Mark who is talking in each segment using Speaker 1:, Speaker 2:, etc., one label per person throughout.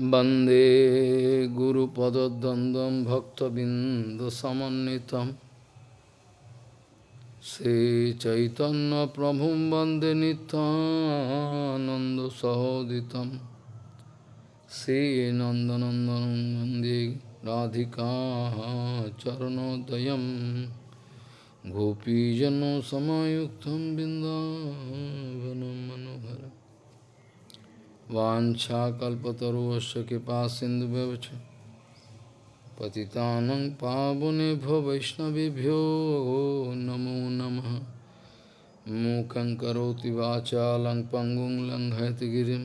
Speaker 1: वंदे गुरुपदद्वन्द्वं भक्तबिन्दुसमन्वितं। श्रीचैतन्यप्रभुं वंदे नितानन्दसहोदितं श्रीनन्दनन्दनं वंदे राधिका चरणोदयं गोपीजनसमायुक्तं बिन्दावनं मनोहरम्। वाछाकल्पतरुश कृपा सिंधु पतितान पावनेभ्यो वैष्णवभ्यो नमो नम। मूक वाचा लंग पंगुं लंघयतगिरी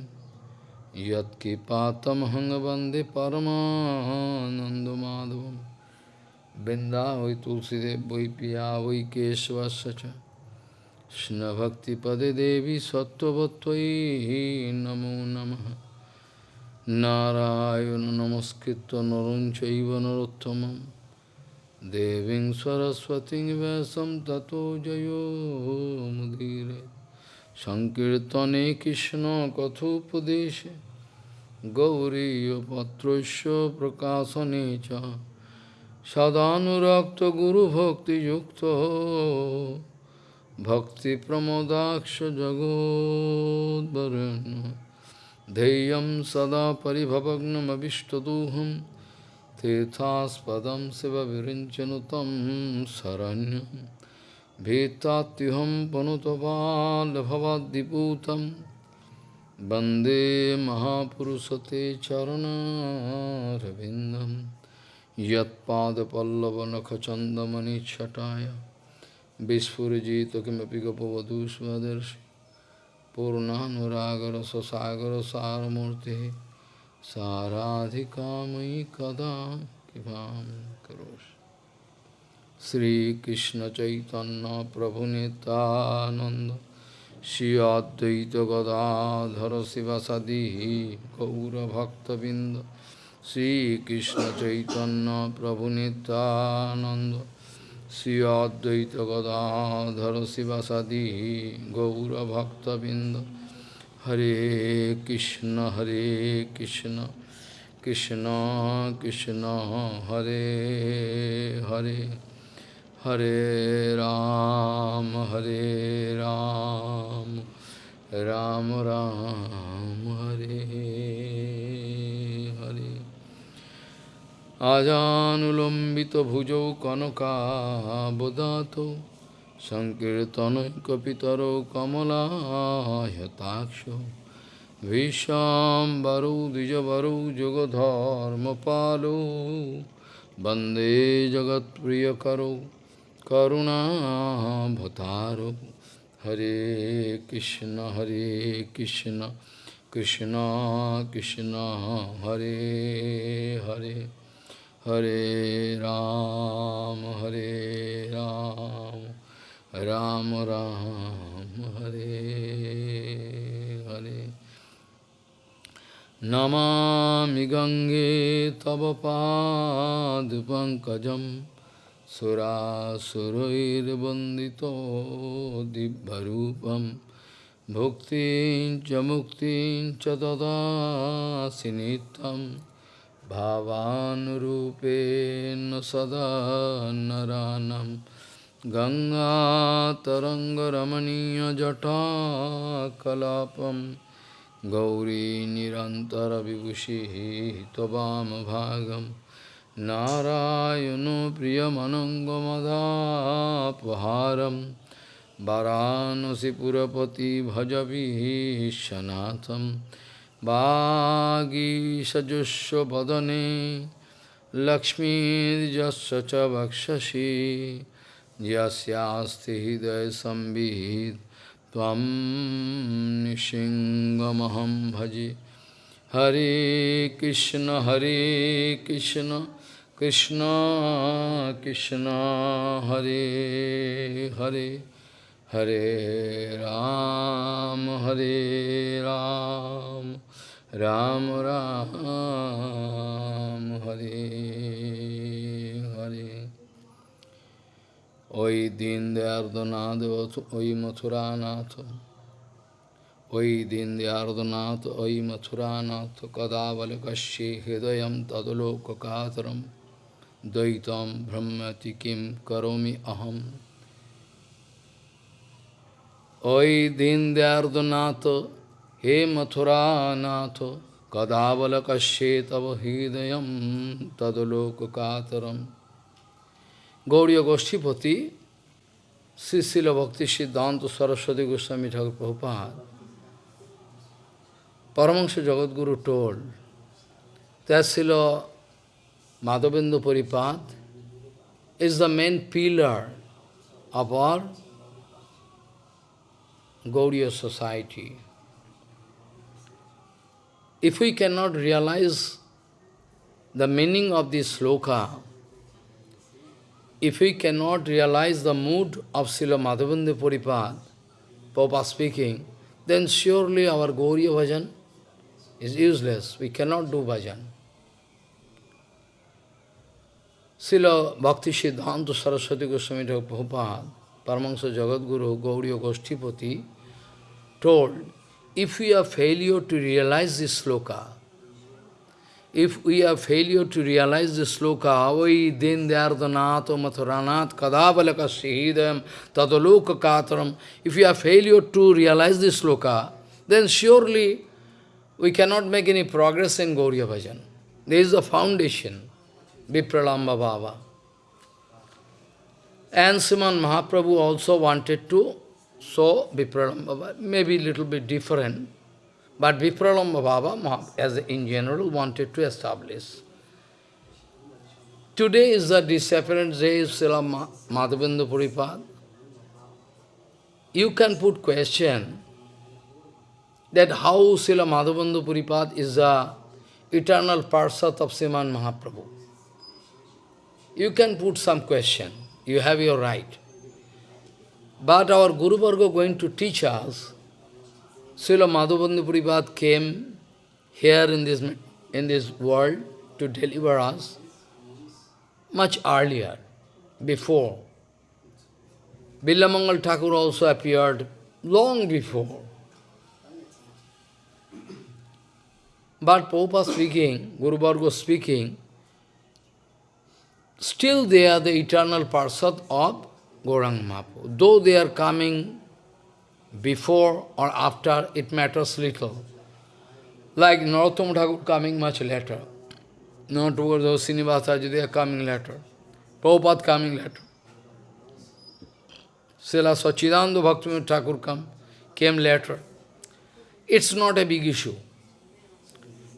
Speaker 1: यत्कृपातमहंग वंदे परमानंदमाधव बिंदा वै तुलसीदेव वै पिया वै केशवश्च কৃষ্ণভক্তিপদে দেবী সত্যবত্যই নমো নম। নারায়ণ নমস্কৃত নরঞ্চৈব নরোত্তম দেবীং সরস্বতী ব্যাসম ততো জয়োমুদীরে সংকীর্তনে কৃষ্ণ কথোপদেশে। গৌরীপত্রস্য প্রকাশনে চ। সদানুরক্ত গুরুভক্তিযুক্ত भक्तिप्रमोदाक्ष जगोद्वरुण्य धैर्यं सदा परिभवग्नमभिष्टदोहं तीर्थास्पदं शिवविरिञ्चनु तं शरण्यं भीतात्युहं पनुतपाल्भवाद्दिपूतं वन्दे महापुरुषते चरणारविन्दं यत्पादपल्लवनखचन्दमनिच्छटाय Vishpurjito kimapi kapavadhu svadarshi Purnanuragara sasagara saramurti Saradhikamai kada kipam karosh Sri Krishna Chaitanya Prabhu Nityananda Shri Advaita Gadadhara Sivasadihi Gaura Bhakta Binda Sri Krishna Chaitanya Prabhu Nityananda Sri Advaita Gadadhara Sivasadi Gaura Bhakta Binda Hare Krishna Hare Krishna Krishna Krishna Hare Hare Hare Ram Hare Ram Ram Ram Hare আজানুলম্বিতভুজৌ কনকাবদাত সংকীর্তনৈকপিতরৌ কমলায়তাক্ষ ভীষ্মাম্বরৌ দ্বিজবরৌ যুগধর্মপালৌ বন্দে জগৎপ্রিয়করৌ করুণাভতারৌ হরে কৃষ্ণ হরে Krishna Krishna Krishna, Hare Hare. Hare Ram, Hare Ram, Ram Ram, Hare Hare. Namami Gange Tava Pad Pankajam Surasurairvandito Dibbarupam Bhuktin Chamuktin Chadada Sinitam भावानुरूपेण सदा नरानं। गङ्गातरङ्गरमणीयजटाकलापं। गौरीनिरन्तरविभूषिः त्ववामभागं नारायणो प्रियमनङ्गमदापहारं। वरानसिपुरपति भजभिः सनाथम् Bhagishajusya badane Lakshmirjasya cha bhakshashi Jasyasti hidaya sambhid Tvam nishingamaham bhaji Hare Krishna Hare Krishna Krishna Krishna Hare Hare Hare Ram Hare Ram Ram Ram Hari Hari. Oi Din Deyardanath Oi Mathuranath Oi Din Deyardanath Oi Mathuranath Kadavali Kashi Hidayam Tadaloka Kataram Daitam Brahmati Kim Karomi Aham Oi Din Deyardanath he Mathuranath, Kadavalakashe Tava Hidayam Tadalokakataram. Gauriya Goshtipati, Sisila Bhakti Siddhanta Saraswati Goswami Thakur Prabhupada, Paramahansa Jagadguru told that Srila Madhavendra Puripad is the main pillar of our Gauriya society. If we cannot realize the meaning of this sloka, if we cannot realize the mood of Srila Madhavendra Puripad, Papa speaking, then surely our Gauriya bhajan is useless. We cannot do bhajan. Srila Bhakti Siddhanta Saraswati Goswami Prabhupada, Paramahansa Jagadguru Gauriya Goshtipati, told, if we are failure to realize this sloka, if we are failure to realize the sloka, avai dindardanato mathuranat kadavalaka sihidam tadaloka kataram, if we are failure to realize this sloka, then surely we cannot make any progress in Gauriya Bhajan. There is a foundation, Vipralamba Bhava. And Sriman Mahaprabhu also wanted to show Vipralamba Bhava, maybe little bit different, but Vipralamba Bhava, as in general, wanted to establish. Today is the disappearance day of Srila Madhavendra Puripad. You can put question that how Srila Madhavendra Puripad is the eternal Parsat of Sriman Mahaprabhu. You can put some question. You have your right. But our Guru Varga going to teach us Srila Madhavendra Puripad came here in this, in this world to deliver us much earlier, before. Bilamangal Thakur also appeared long before. But Prabhupada speaking, Guru Varga speaking, still they are the eternal parsad of Gauranga Mahaprabhu. Though they are coming before or after, it matters little. Like Narottam Thakur coming much later. Those Srinivasaji, they are coming later. Prabhupada coming later. Srila Sachidananda Bhaktivinoda Thakur come, came later. It's not a big issue.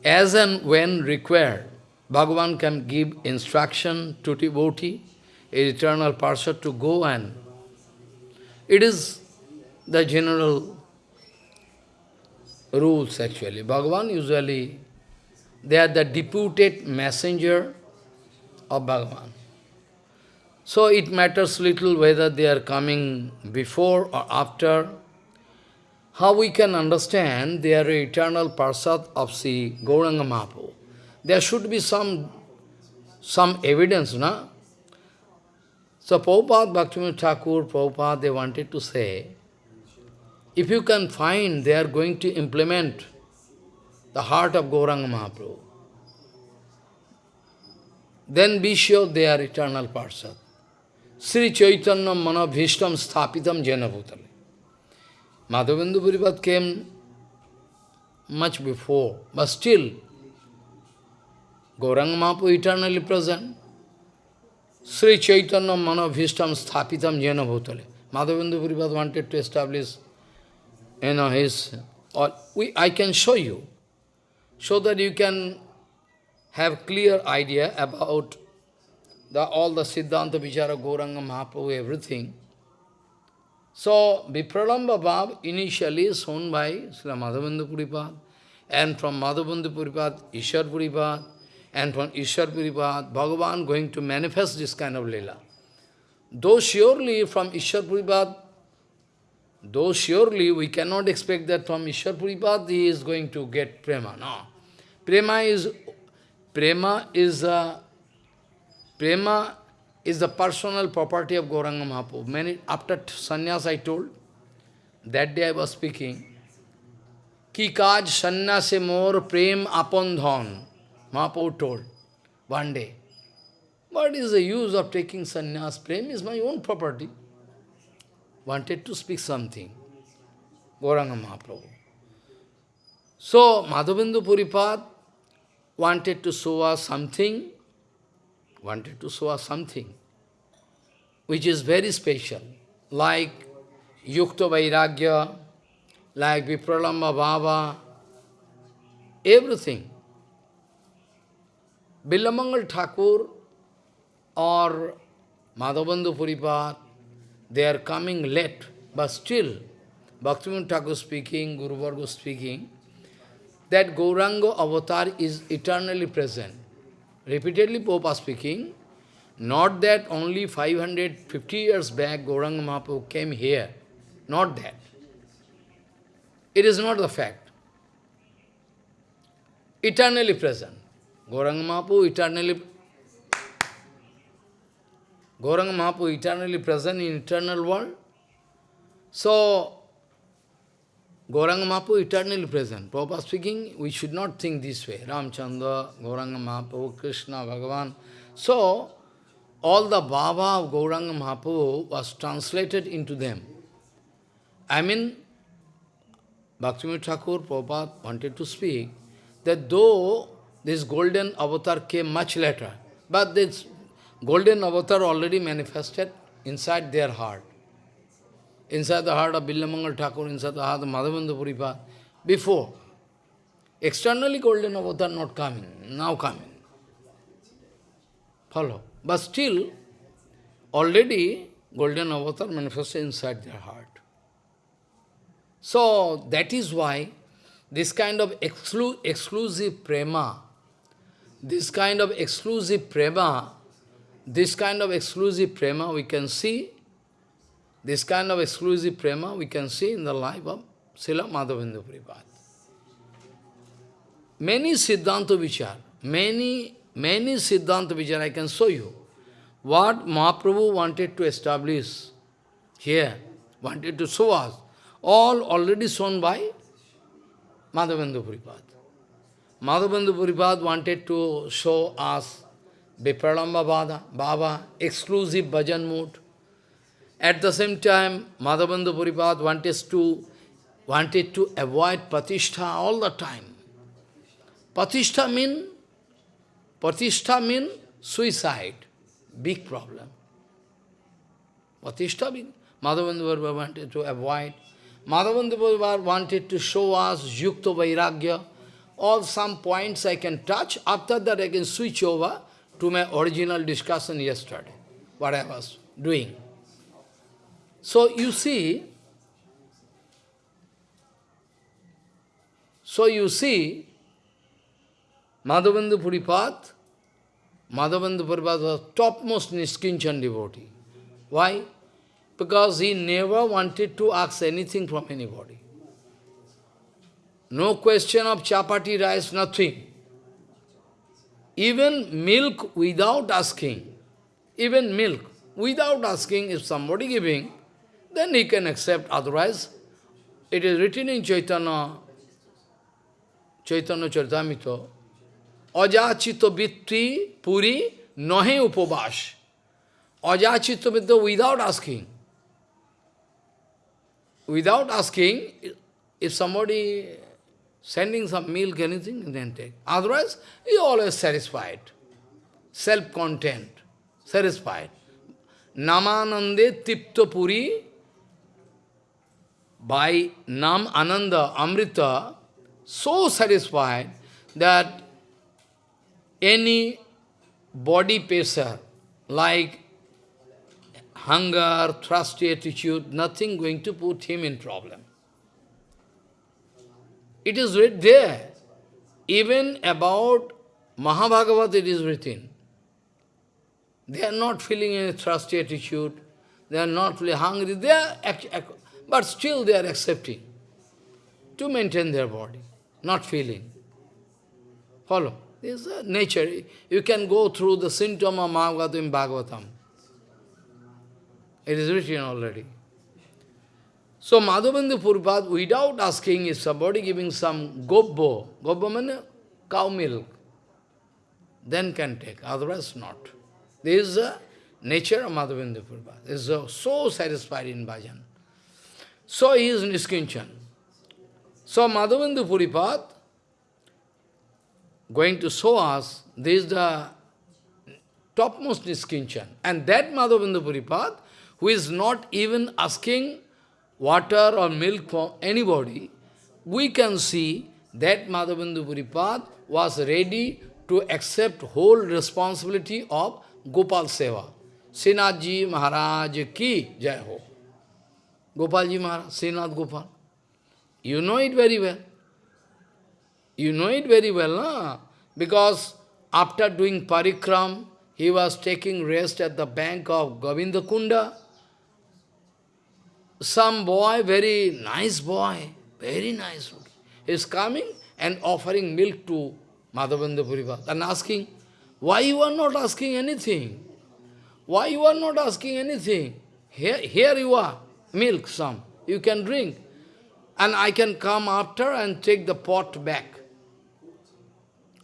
Speaker 1: As and when required, Bhagavan can give instruction to devotee, eternal person, to go and it is the general rules actually. Bhagavan usually, they are the deputed messenger of Bhagavan. So it matters little whether they are coming before or after. How we can understand they are eternal parsad of Sri Gauranga Mahaprabhu. There should be some, some evidence, na? So Prabhupada, Bhaktivinoda Thakur, Prabhupada, they wanted to say, if you can find they are going to implement the heart of Gauranga Mahaprabhu, then be sure they are eternal parsad. Sri Chaitanya Manabhishtam Sthapitam Janabhutale. Madhavendra Puripad came much before, but still, Gauranga Mahaprabhu eternally present. Sri Chaitanya Manabhishtam Sthapitam Janabhutale. Madhavendra Puripad wanted to establish you know, his, or we, I can show you, so that you can have clear idea about the, all the Siddhanta Vichara, Gauranga Mahaprabhu, everything. So, Vipralamba Bhav initially shown by Sri Madhavendra Puripad, and from Madhavendra Puripad, Ishwar Puripad, and from Ishwarpuripad, Bhagavan going to manifest this kind of Leela. Though surely from Ishwarpuripad, though surely we cannot expect that from Ishwarpuripad he is going to get prema. No. Prema is prema is a prema is the personal property of Gauranga Mahaprabhu. Many after sannyas I told, that day I was speaking, ki kaj sannyase more prem upon. Mahaprabhu told one day. What is the use of taking sannyas? Prem is my own property. Wanted to speak something. Gauranga Mahaprabhu. So, Madhavendra Puripad wanted to show us something, wanted to show us something, which is very special, like Yukta Vairagya, like Vipralamba Bhava, everything. Billamangal Thakur or Madhavendra Puripad, they are coming late, but still, Bhaktivinoda Thakur speaking, Guru Varga speaking, that Gauranga avatar is eternally present. Repeatedly Popa speaking, not that only 550 years back Gauranga Mahaprabhu came here, not that. It is not the fact. Eternally present. Gauranga Mahaprabhu eternally Gauranga Mahaprabhu eternally present in eternal world. So, Gauranga Mahaprabhu eternally present. Prabhupada speaking, we should not think this way. Ramchandra, Gauranga Mahaprabhu, Krishna, Bhagavan. So, all the Baba of Gauranga Mahaprabhu was translated into them. I mean, Bhaktivinoda Thakur, Prabhupada wanted to speak that though this golden avatar came much later, but this golden avatar already manifested inside their heart. Inside the heart of Billamangal Thakur, inside the heart of Madhavendra Puripad, before. Externally golden avatar not coming, now coming. Follow. But still, already golden avatar manifested inside their heart. So, that is why this kind of exclu exclusive prema, this kind of exclusive prema, this kind of exclusive prema we can see, this kind of exclusive prema we can see in the life of Srila Madhavendra Prabhupada. Many Siddhanta Vichar, many, many Siddhanta Vichar I can show you. What Mahaprabhu wanted to establish here, wanted to show us, all already shown by Madhavendra Puripad. Madhavendra Puripad wanted to show us Vipralamba Bhava, Baba, exclusive bhajan mood. At the same time, Madhavendra Puripad wanted to, wanted to avoid Patishtha all the time. Patishtha mean, Patishtha mean suicide, big problem. Patishtha mean, Madhavendra Puripad wanted to avoid. Madhavendra Puripad wanted to show us Yukta Vairagya, all some points I can touch, after that I can switch over to my original discussion yesterday, what I was doing. So you see, so you see, Madhavendra Puripad, Madhavendra Puripad was topmost Niskinchan devotee. Why? Because he never wanted to ask anything from anybody. No question of chapati rice, nothing. Even milk without asking, even milk without asking, if somebody giving, then he can accept, otherwise, it is written in Chaitanya, Chaitanya Charitamrita, Ajachito Vitti Puri Nahe Upavash. Ajachito Vitti without asking. Without asking, if somebody sending some milk, anything, then take. Otherwise, he always satisfied. Self-content, satisfied. Namanande Tipta Puri, by Nam Ananda Amrita, so satisfied that any body pressure, like hunger, thirsty attitude, nothing going to put him in problem. It is there. Even about Mahabhagavat it is written. They are not feeling any thirsty attitude. They are not feeling hungry. They are, but still they are accepting to maintain their body, not feeling. Follow. This is nature. You can go through the symptom of Mahabhagavatam in Bhagavatam. It is written already. So Madhavendra Puripad, without asking, if somebody giving some gobbo, gobbo means cow milk, then can take, otherwise not. This is the nature of Madhavendra Puripad. He is so satisfied in bhajan. So he is Niskinchan. So Madhavendra Puripad going to show us, this is the topmost Niskinchan. And that Madhavendra Puripad, who is not even asking water or milk for anybody, we can see that Madhavendra Puripad was ready to accept whole responsibility of Gopal Seva. Srinathji Maharaj ki jai ho. Gopalji Maharaj, Srinath Gopal. You know it very well. You know it very well, na? Because after doing parikram, he was taking rest at the bank of Govinda Kunda. Some boy, very nice boy, very nice, boy, is coming and offering milk to Madhavendra Puripad and asking, why you are not asking anything? Why you are not asking anything? Here, here you are, milk some, you can drink. And I can come after and take the pot back.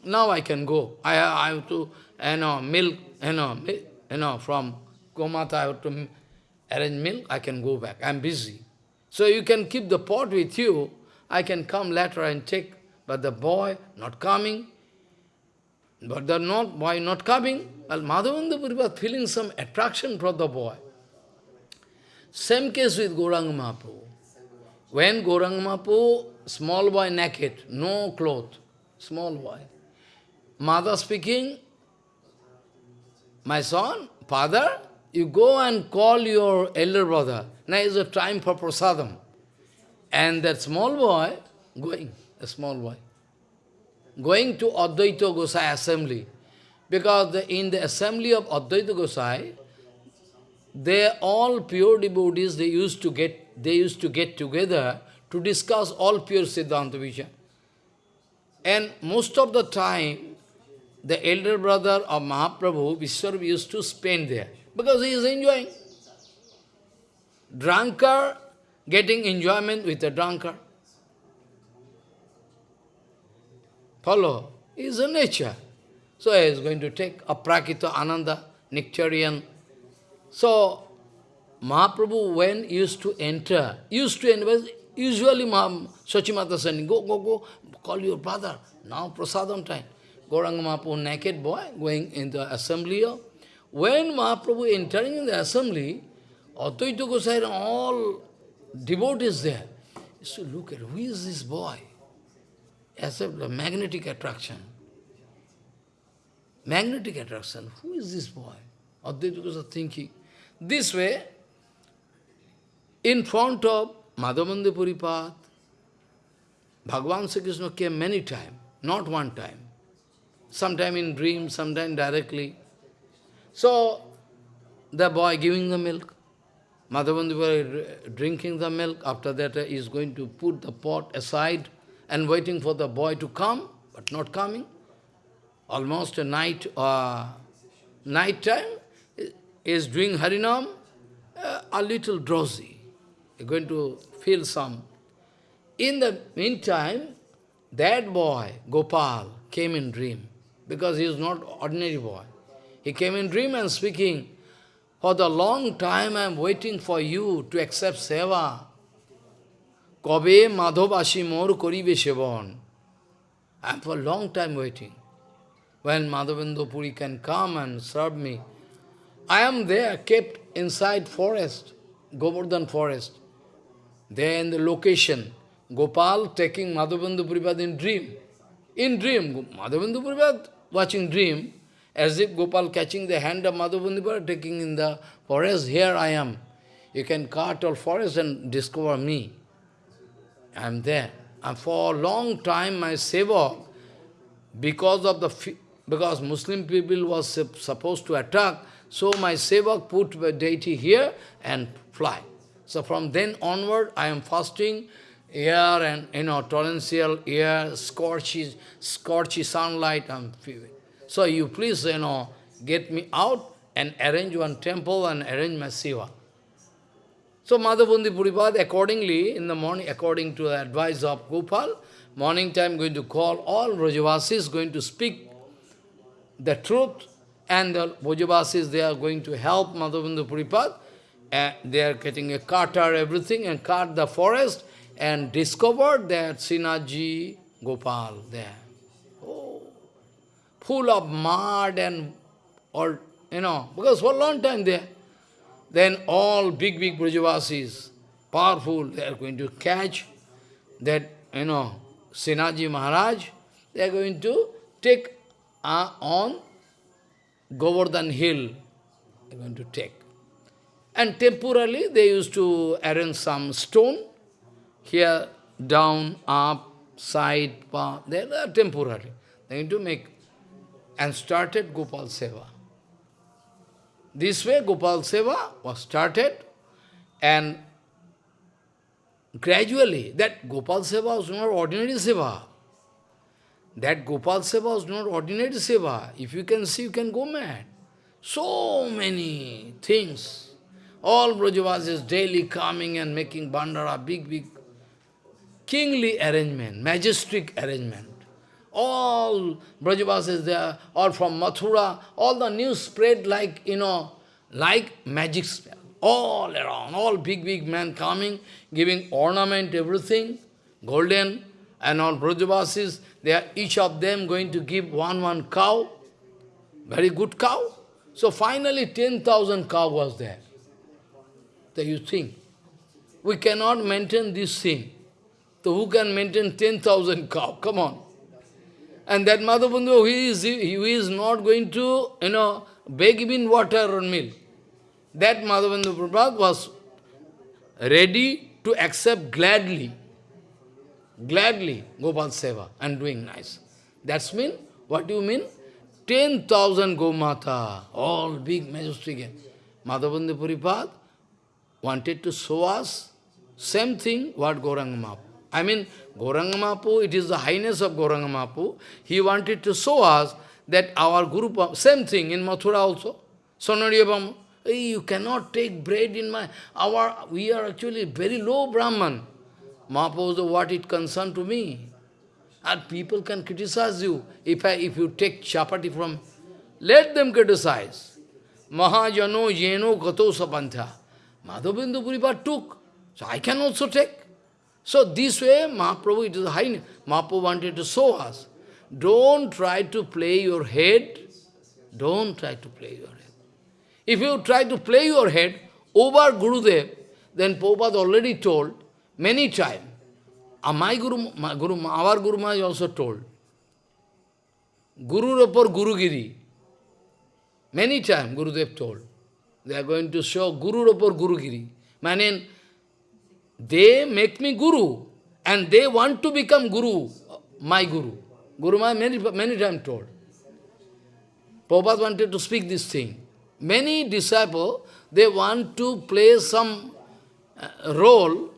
Speaker 1: Now I can go. I, I have to, you know, milk, you know, you know, from Gomata I have to arrange milk, I can go back. I am busy. So you can keep the pot with you. I can come later and take. But the boy not coming. But the not boy not coming. Well, Madhavendra Puri was feeling some attraction for the boy. Same case with Gauranga Mahaprabhu. When Gauranga Mahaprabhu, small boy naked, no cloth, small boy. Mother speaking, my son, father, you go and call your elder brother. Now is the time for prasadam. And that small boy, going, a small boy, going to Advaita Gosai assembly. Because the, in the assembly of Advaita Gosai, they all pure devotees, they used to get, they used to get together to discuss all pure Siddhanta Vichar. And most of the time, the elder brother of Mahaprabhu, Vishwarup, used to spend there, because he is enjoying. Drunkard getting enjoyment with a drunkard. Follow? Is a nature. So he is going to take a prakita ananda, nectarian. So Mahaprabhu when used to enter, used to enter, usually Maham Sachimata saying, go, go, go, call your brother. Now prasadam time. Gauranga Mahaprabhu, naked boy, going in the assembly. When Mahaprabhu entering in the assembly, Advaita Gosai and all devotees there. So look at, who is this boy? As a magnetic attraction. Magnetic attraction. Who is this boy? Advaita Gosai thinking. This way, in front of Madhavendra Puripad, Bhagavan Sri Krishna came many times, not one time. Sometime in dream, sometime directly. So, the boy giving the milk. Madhavendra drinking the milk. After that, he is going to put the pot aside and waiting for the boy to come, but not coming. Almost a night, uh, night time, is doing Harinam, uh, a little drowsy. You're going to feel some. In the meantime, that boy, Gopal, came in dream, because he is not ordinary boy. He came in dream and speaking, for the long time I am waiting for you to accept seva. Kobe madhobashi mor koribe sevon. I am for a long time waiting. When Madhavendra Puri can come and serve me. I am there, kept inside forest, Govardhan forest. There in the location, Gopal taking Madhavendra Puripad in dream. In dream, Madhavendra Puripad watching dream, as if Gopal catching the hand of Madhavendra taking in the forest, here I am. You can cut all forest and discover me. I am there. And for a long time my seva, because of the because Muslim people was supposed to attack, so my sevak put the deity here and fly. So from then onward, I am fasting, air and, you know, torrential air, scorchy, scorchy sunlight, I'm feeling. So you please, you know, get me out and arrange one temple and arrange my seva. So Madhavendra Puripad, accordingly, in the morning, according to the advice of Gopal, morning time going to call all Brajavasis, going to speak the truth, and the Brajavasis, they are going to help Madhavendra Puripad, and they are getting a cutter, everything, and cut the forest, and discovered that Sinaji Gopal there. Full of mud and all, you know, because for a long time there. Then all big, big Brajavasis, powerful, they are going to catch that, you know, Sinaji Maharaj, they are going to take uh, on Govardhan hill, they are going to take. And temporarily they used to arrange some stone, here, down, up, side, path, they are temporary. They need to make, and started Gopal Seva. This way Gopal Seva was started and gradually that Gopal Seva was not ordinary Seva. That Gopal Seva was not ordinary Seva. If you can see, you can go mad. So many things. All Brajavasis daily coming and making bandara, big, big, kingly arrangement, majestic arrangement. All Brajavasis there, all from Mathura, all the news spread like, you know, like magic spell. All around, all big, big men coming, giving ornament, everything, golden, and all Brajavasis, they are each of them going to give one, one cow, very good cow. So finally 10,000 cow was there. So you think, we cannot maintain this thing. So who can maintain 10,000 cow? Come on. And that is, he is not going to, you know, beg even water or milk. That Madhavendra Prabhupada was ready to accept gladly, gladly Gopal Seva and doing nice. That's mean, what do you mean? 10,000 Gomata, all big, majestic. Madhavendra Puripad wanted to show us same thing what Gauranga I mean, Gauranga it is the highness of Gauranga He wanted to show us that our Guru, same thing in Mathura also. Sonariyabam, hey, you cannot take bread in my, our, we are actually very low Brahman. Mahaprabhu, what it concern to me? And people can criticize you if I, if you take chapati from, let them criticize. Mahajano yeno gato sapantha. Madhavendra Puripad took, so I can also take. So this way, Mahaprabhu, it is high. Mahaprabhu wanted to show us. Don't try to play your head. Don't try to play your head. If you try to play your head over Gurudev, then Prabhupada already told many times. Uh, my Guru, my Guru, our Guru Maharaj also told. Guru Rapor Gurugiri. Many times Gurudev told. They are going to show Guru Rapor Gurugiri. Meaning, they make me Guru, and they want to become Guru, my Guru. Guru Maharaj many, many times told. Prabhupada wanted to speak this thing. Many disciples, they want to play some uh, role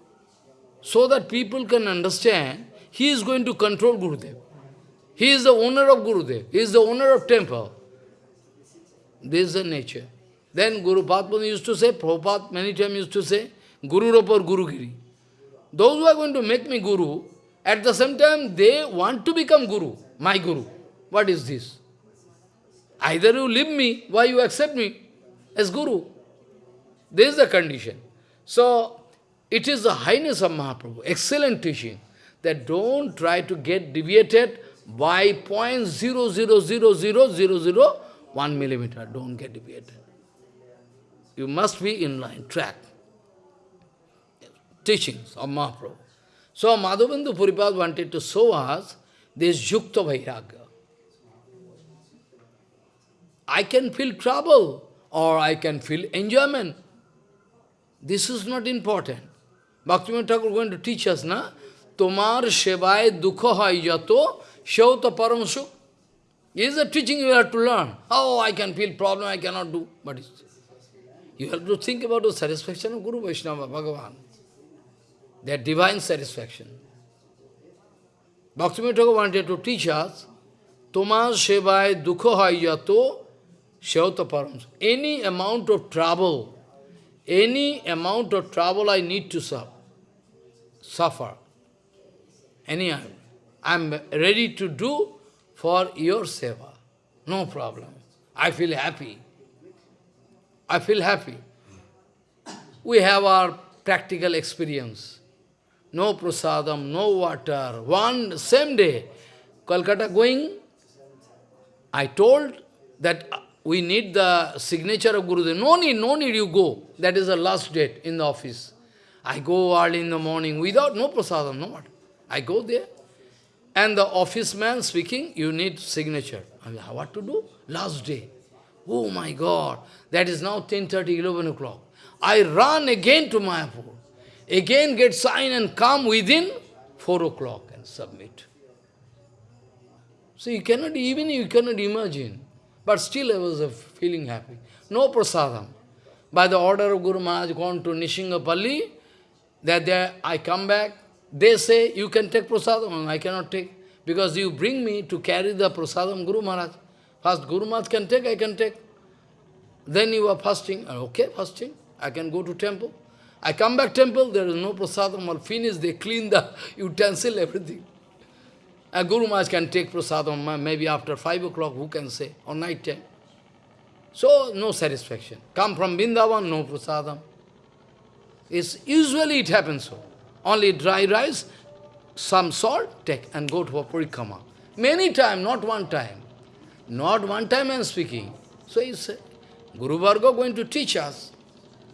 Speaker 1: so that people can understand he is going to control Gurudev. He is the owner of Gurudev. He is the owner of temple. This is the nature. Then Guru Padma used to say, Prabhupada many times used to say, Guru Rapor Guru Giri. Those who are going to make me Guru, at the same time they want to become Guru, my Guru. What is this? Either you leave me, why you accept me as Guru? This is the condition. So, it is the highness of Mahaprabhu, excellent teaching, that don't try to get deviated by point zero zero zero zero zero zero one millimeter. Don't get deviated. You must be in line, track. Teachings of Mahaprabhu. So Madhavendra Puripad wanted to show us this Yukta Vairagya. I can feel trouble or I can feel enjoyment. This is not important. Bhaktivinoda Thakur going to teach us, na? Tomar Shevai Dukha Hai Yato Shauta Param Sukh. Is the teaching you have to learn. Oh, I can feel problem, I cannot do. But you have to think about the satisfaction of Guru Vaishnava, Bhagavan. Their divine satisfaction. Bhaktivinoda Thakur wanted to teach us, Tomar Shevai Dukha Hai Yato Shauta Any amount of trouble, any amount of trouble I need to suffer, suffer. Any, I'm ready to do for your seva. No problem. I feel happy. I feel happy. We have our practical experience. No prasadam, no water. One same day, Kolkata going, I told that uh, we need the signature of Gurudev. No need, no need, you go. That is the last date in the office. I go early in the morning without no prasadam, no what. I go there. And the office man speaking, you need signature. I mean, what to do? Last day. Oh my God, that is now 10.30, 11 o'clock. I run again to Mayapur. Again get sign and come within 4 o'clock and submit. So you cannot even, you cannot imagine. But still I was feeling happy. No prasadam. By the order of Guru Maharaj, gone to Nishingapalli, that there I come back, they say, you can take prasadam, I cannot take. Because you bring me to carry the prasadam Guru Maharaj. First Guru Maharaj can take, I can take. Then you are fasting. Okay, fasting. I can go to temple. I come back temple, there is no prasadam, all finished, they clean the utensil, everything. A Guru Maharaj can take prasadam maybe after 5 o'clock, who can say, or night time. So, no satisfaction. Come from Vrindavan, no prasadam. It's, usually it happens so. Only dry rice, some salt, take and go to a parikama. Many time, not one time. Not one time I am speaking. So said, Guru Varga going to teach us.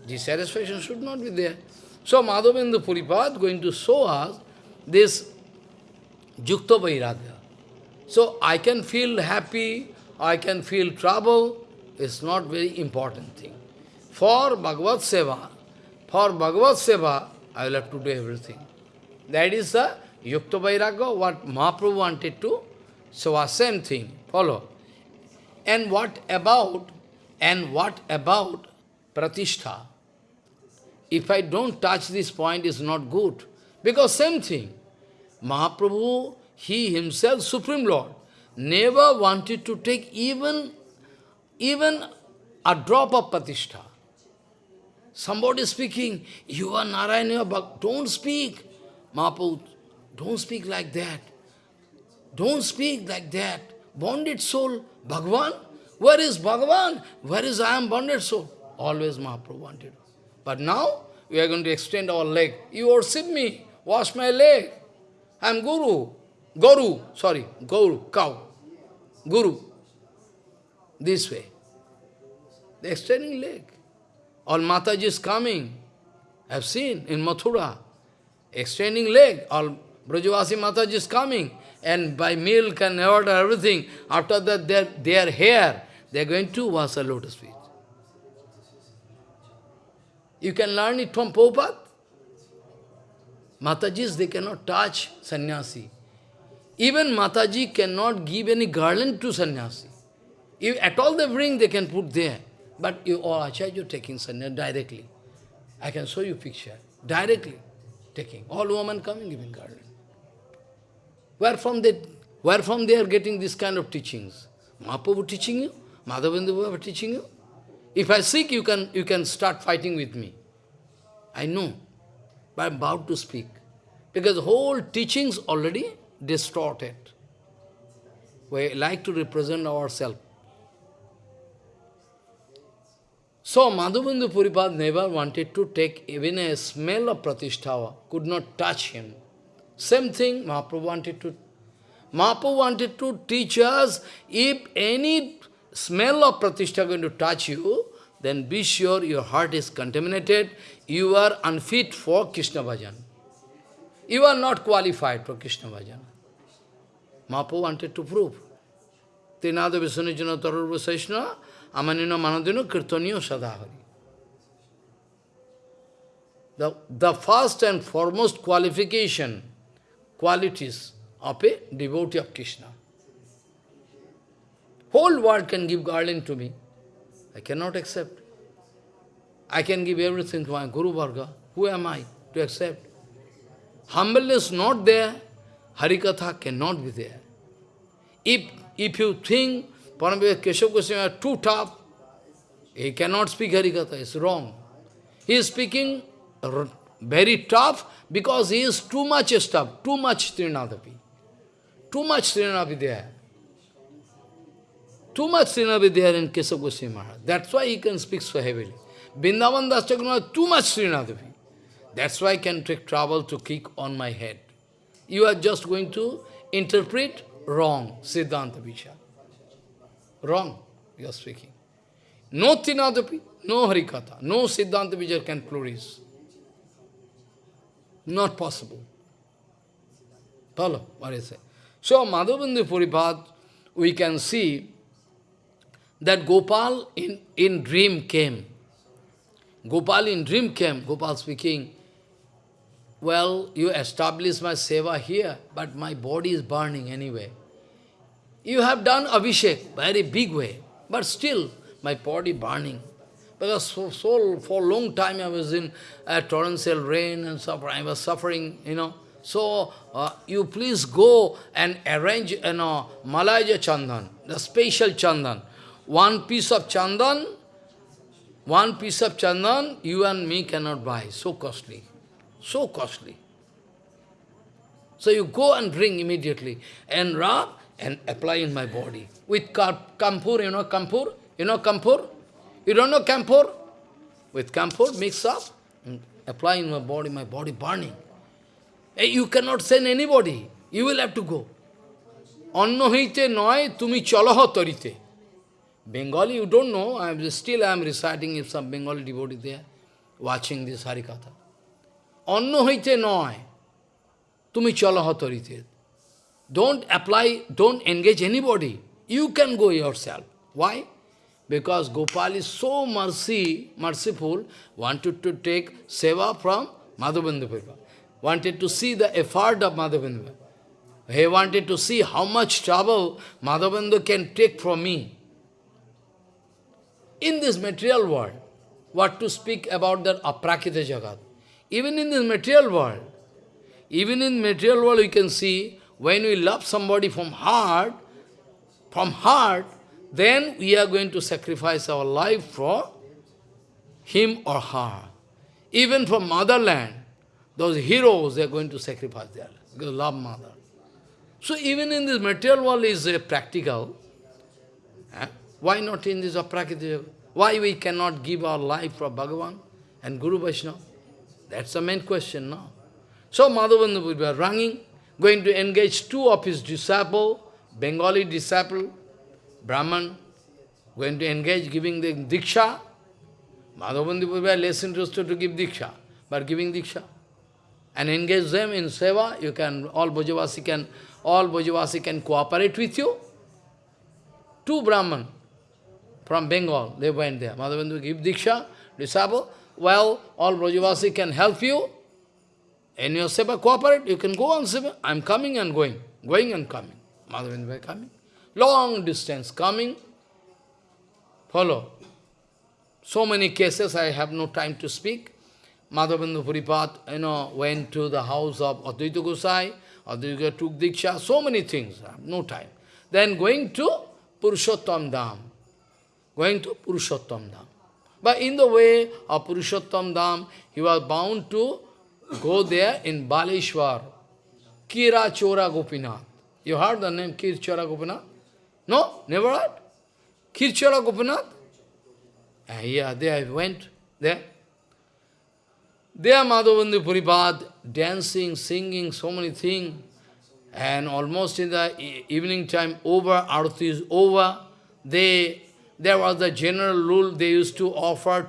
Speaker 1: Dissatisfaction should not be there. So Madhavendra Puripad going to show us this Yukta Vairagya. So I can feel happy, I can feel trouble, it's not very important thing. For Bhagavad Seva, for Bhagavad Seva, I will have to do everything. That is the Yukta Vairagya, what Mahaprabhu wanted to show same thing. Follow. And what about, and what about Pratishtha? If I don't touch this point, it's not good. Because same thing. Mahaprabhu, he himself, Supreme Lord, never wanted to take even, even a drop of Pratishtha. Somebody speaking, you are Narayana, you are don't speak. Mahaprabhu, don't speak like that. Don't speak like that. Bonded soul, Bhagavan, where is Bhagavan? Where is I am bonded soul? Always Mahaprabhu wanted. But now, we are going to extend our leg. You worship me, wash my leg. I am Guru. Guru, sorry, Guru, cow. Guru. This way. The extending leg. All Mataji is coming. I have seen in Mathura. Extending leg. All Brajavasi Mataji is coming. And by milk and water, everything, after that their, their hair, they are going to wash a lotus feet. You can learn it from Prabhupada. Matajis, they cannot touch sannyasi. Even Mataji cannot give any garland to sannyasi. If at all they bring, they can put there. But you all Acharya taking sannyasi directly. I can show you picture. Directly taking. All women coming giving garland. Where from they, where from they are getting this kind of teachings? Mahaprabhu teaching you? Madhavendra teaching you? If I seek, you can, you can start fighting with me. I know, but I am about to speak. Because whole teachings already distorted. We like to represent ourselves. So Madhavendra Puripad never wanted to take even a smell of Pratishtha, could not touch him. Same thing Mahaprabhu wanted to. Mahaprabhu wanted to teach us, if any smell of Pratishtha going to touch you, then be sure your heart is contaminated, you are unfit for Krishna bhajan. You are not qualified for Krishna bhajan. Mahaprabhu wanted to prove. Tinada Visanujana Tarurva Saishna Amanina Manadino Kirtaniyo Sadahari. The, the first and foremost qualification, qualities of a devotee of Krishna. Whole world can give garland to me. I cannot accept. I can give everything to my Guru Varga. Who am I to accept? Humbleness not there, Harikatha cannot be there. If, if you think Paramveda Keshav Goswami are too tough, he cannot speak Harikatha, it's wrong. He is speaking very tough because he is too much stuff, too much Trinadapi. Too much Trinadapi there. Too much Srinavi there in Kesava Maharaj. That's why he can speak so heavily. Vrindavan Das too much Srinavi. That's why I can take trouble to kick on my head. You are just going to interpret wrong, Siddhanta Vichar. Wrong, you are speaking. No Tinadapi, no Harikatha, no Siddhanta Vichar can flourish. Not possible. Follow what I say. So, Madhavendra Puripad, we can see that Gopal in, in dream came. Gopal in dream came, Gopal speaking, well, you established my seva here, but my body is burning anyway. You have done Abhishek, very big way, but still my body burning. Because so, so for a long time I was in a torrential rain and suffering, I was suffering, you know. So, uh, you please go and arrange, you know, Malaja Chandan, the special Chandan One piece of chandan, one piece of chandan, you and me cannot buy. So costly. So costly. So you go and bring immediately and rub and apply in my body. With kampur, you know kampur? You know kampur? You don't know kampur? With kampur, mix up and apply in my body, my body burning. Hey, you cannot send anybody. You will have to go. অন্য হইতে নয় তুমি চলহ তরিতে Bengali, you don't know, I'm, still I am reciting if some Bengali devotee there, watching this Harikatha. Anno hoite noy, tumi chala hatarite. Don't apply, don't engage anybody. You can go yourself. Why? Because Gopal is so mercy, merciful, wanted to take seva from Madhavendra Wanted to see the effort of Madhavendra He wanted to see how much trouble Madhavendra can take from me in this material world, what to speak about that aprakita jagat. Even in this material world, even in material world we can see, when we love somebody from heart, from heart, then we are going to sacrifice our life for him or her. Even from motherland, those heroes, they are going to sacrifice their life, because love mother. So even in this material world is uh, practical, why not in this aprakita? Why we cannot give our life for Bhagavan and Guru Vaishnava? That's the main question now. So Madhavendra be running, going to engage two of his disciple, Bengali disciple, Brahman, going to engage giving the Diksha. Madhavendra be less interested to give Diksha, but giving Diksha. And engage them in Seva, you can, all Brajavasi can, all Brajavasi can cooperate with you. Two Brahman, from Bengal, they went there. Madhavendra give Diksha, disciple. Well, all Brajavasi can help you. In your seva, cooperate. You can go on seva. I'm coming and going. Going and coming. Madhavendra coming. Long distance coming. Follow. So many cases, I have no time to speak. Madhavendra Puripad, you know, went to the house of Advaita Gosai. Advaita took Diksha. So many things. no time. Then going to Purushottam Dham going to Purushottam Dham. But in the way of Purushottam Dham, he was bound to go there in Baleshwar, Kira Chora Gopinath. You heard the name Kir Chora Gopinath? No? Never heard? Kir Chora Gopinath? Uh, yeah, there I went, there. There Madhavendra Puripad, dancing, singing, so many things. And almost in the evening time over, Arati is over, they there was a general rule, they used to offer,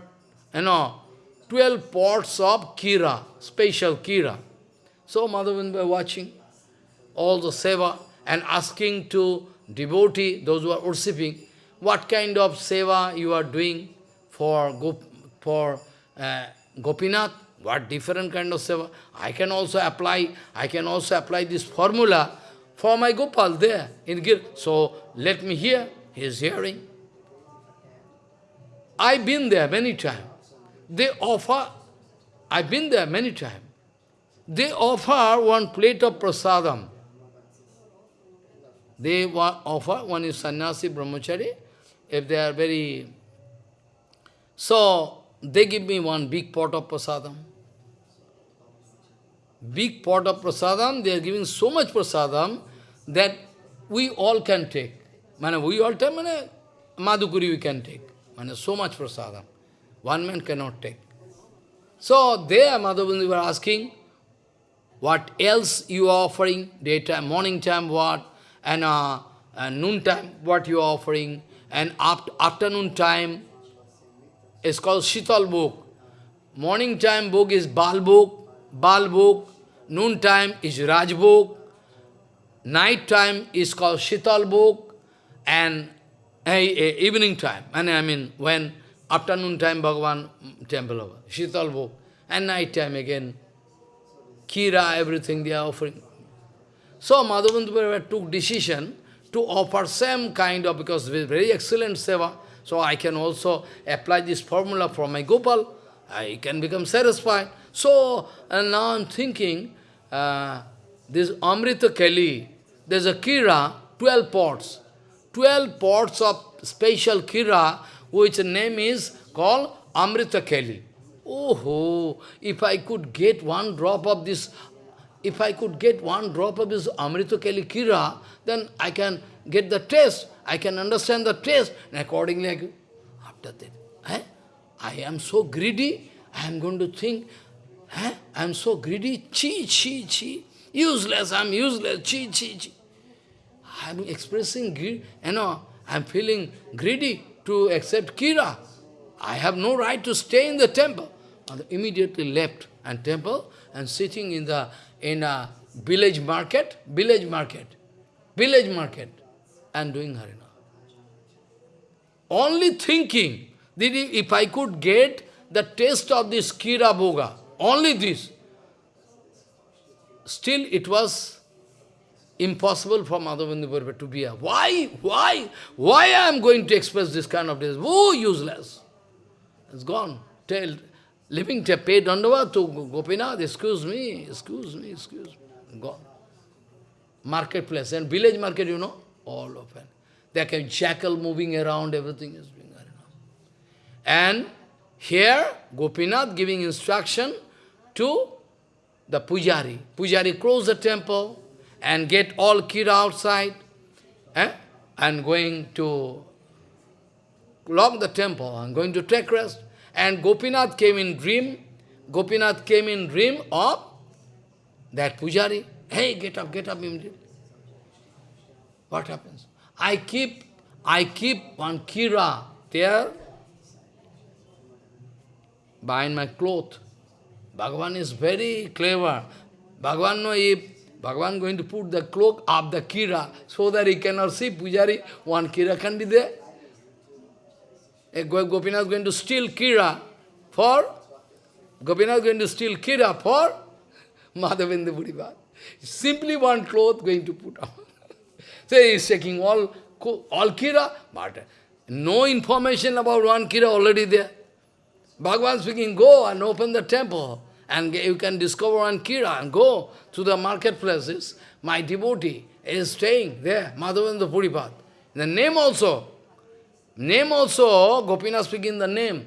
Speaker 1: you know, 12 pots of kira, special kira. So Madhavendra watching all the seva and asking to devotee, those who are worshipping, what kind of seva you are doing for, Gop for uh, Gopinath, what different kind of seva. I can also apply, I can also apply this formula for my Gopal there in Gir. So let me hear, he is hearing. I've been there many times. They offer, I've been there many times. They offer one plate of prasadam. They offer, one is sannyasi, brahmachari, if they are very... So, they give me one big pot of prasadam. Big pot of prasadam, they are giving so much prasadam that we all can take. Mane, we all take, madhukuri we can take. Mane, so much prasadam. One man cannot take. So there Madhavendra were asking, what else you are offering, daytime, morning time what, and, uh, and noon time what you are offering, and after, afternoon time is called Shital bhog. Morning time book is Bal bhog, Bal bhog, noon time is Raj bhog, night time is called Shital bhog, and evening time, and I mean when afternoon time Bhagavan temple over, Shital and night time again, Kira, everything they are offering. So Madhavendra took decision to offer same kind of, because very excellent seva, so I can also apply this formula for my Gopal, I can become satisfied. So and now I'm thinking, uh, this Amrita Keli, there's a Kira, 12 pots, 12 pots of special Kira, which name is called Amrita Keli. Oh, if I could get one drop of this, if I could get one drop of this Amrita Keli Kira, then I can get the taste, I can understand the taste, and accordingly, I, after that, eh, I am so greedy, I am going to think, eh, I am so greedy, chi, chi, chi, useless, I am useless, chi, chi, chi. I am expressing greed, you know, I am feeling greedy to accept Kira. I have no right to stay in the temple. And immediately left and temple and sitting in the in a village market, village market, village market, and doing harina. Only thinking that if I could get the taste of this Kira Boga, only this, still it was impossible for Madhavendra to be a. Why? Why? Why I am going to express this kind of this? Oh, useless. It's gone. Tell, living to pay dandava to Gopinath, excuse me, excuse me, excuse me. Gone. Marketplace and village market, you know, all open. There can jackal moving around, everything is being around. And here, Gopinath giving instruction to the pujari. Pujari close the temple and get all kira outside eh? going to lock the temple and going to take rest. And Gopinath came in dream, Gopinath came in dream of that pujari. Hey, get up, get up immediately. What happens? I keep, I keep one kira there behind my cloth. Bhagavan is very clever. Bhagavan know if Bhagavan going to put the cloak of the kira so that he cannot see Pujari, one kira can be there. Gopinath going to steal kira for, Gopinath is going to steal kira for Madhavendra Puripad. Simply one cloth going to put on. so he is taking all, all kira, but no information about one kira already there. Bhagavan speaking, go and open the temple and you can discover one Kira and go to the marketplaces. My devotee is staying there, Madhavendra Puripad. The name also, name also, Gopinath speaking the name.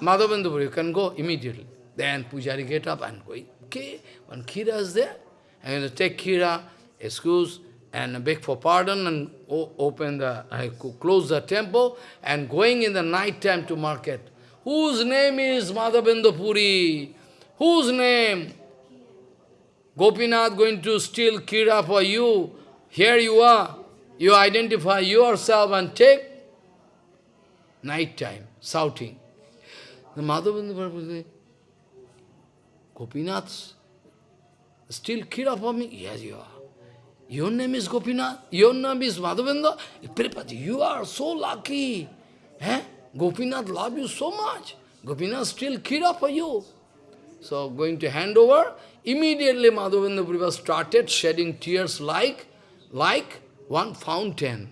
Speaker 1: Madhavendra you can go immediately. Then Pujari get up and go, okay, one Kira is there. I'm going to take Kira, excuse, and beg for pardon and open the, I close the temple and going in the night time to market. Whose name is Madhavendra Puri? Whose name? Gopinath going to steal Kira for you. Here you are. You identify yourself and take night time, shouting. The Madhavendra Puri Gopinath steal Kira for me? Yes, you are. Your name is Gopinath? Your name is Madhavendra? You are so lucky. Eh? Gopinath love you so much. Gopinath still Kira for you. So going to hand over, immediately Madhavendra Puripad started shedding tears like, like one fountain.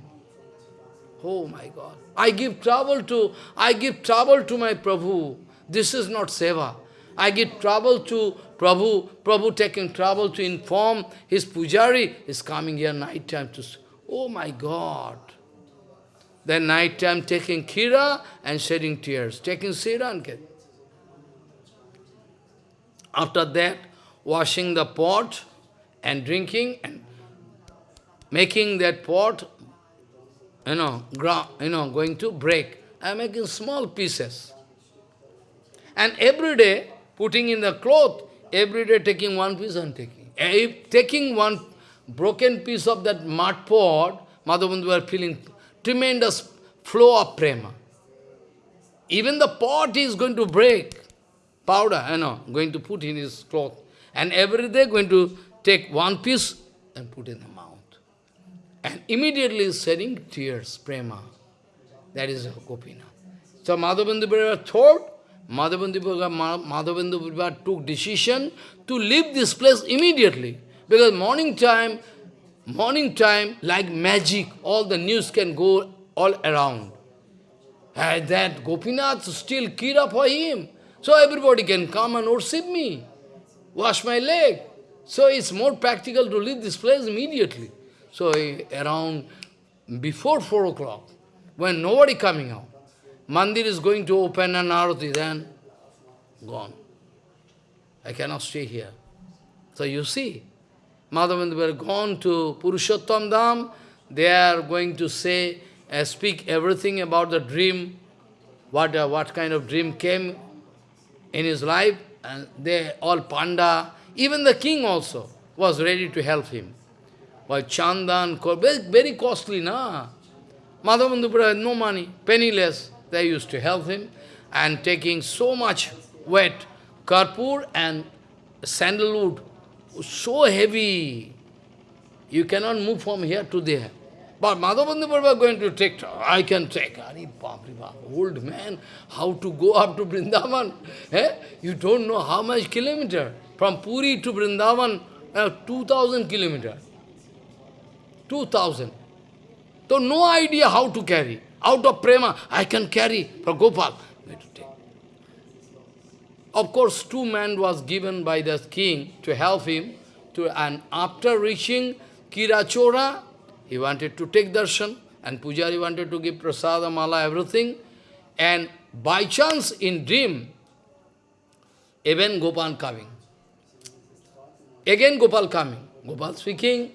Speaker 1: Oh my God. I give trouble to, I give trouble to my Prabhu. This is not seva. I give trouble to Prabhu. Prabhu taking trouble to inform his pujari is coming here night time to... Oh my God. Then night time taking kira and shedding tears, taking kira and kira. After that, washing the pot and drinking and making that pot, you know, you know, going to break. I am making small pieces. And every day, putting in the cloth, every day taking one piece and taking. If taking one broken piece of that mud pot, Madhavendra were feeling tremendous flow of prema. Even the pot is going to break, powder, you know, going to put in his cloth. And every day going to take one piece and put in the mouth. And immediately shedding tears, prema. That is Gopinath. So Madhavendra thought, Madhavendra took decision to leave this place immediately. Because morning time, morning time, like magic, all the news can go all around. And that Gopinath still kira for him. So everybody can come and worship me, wash my leg. So it's more practical to leave this place immediately. So around before 4 o'clock, when nobody coming out, Mandir is going to open an arati, then gone. I cannot stay here. So you see, Madhavendra were gone to Purushottam Dham, they are going to say, uh, speak everything about the dream, what, uh, what kind of dream came in his life, and they all panda, even the king also was ready to help him. But Chandan, very, very costly, na? Madhavendra had no money, penniless. They used to help him, and taking so much wet karpur and sandalwood, so heavy, you cannot move from here to there. But Madhavendra were going to take, I can take. Old man, how to go up to Vrindavan? Eh? You don't know how much kilometer. From Puri to Vrindavan, uh, 2000 kilometer. 2000. So no idea how to carry. Out of prema, I can carry for Gopal. Of course, two men was given by the king to help him. To, and after reaching Kirachora, he wanted to take darshan, and Pujari wanted to give prasada, mala, everything. And by chance, in dream, even Gopal coming. Again Gopal coming. Gopal speaking,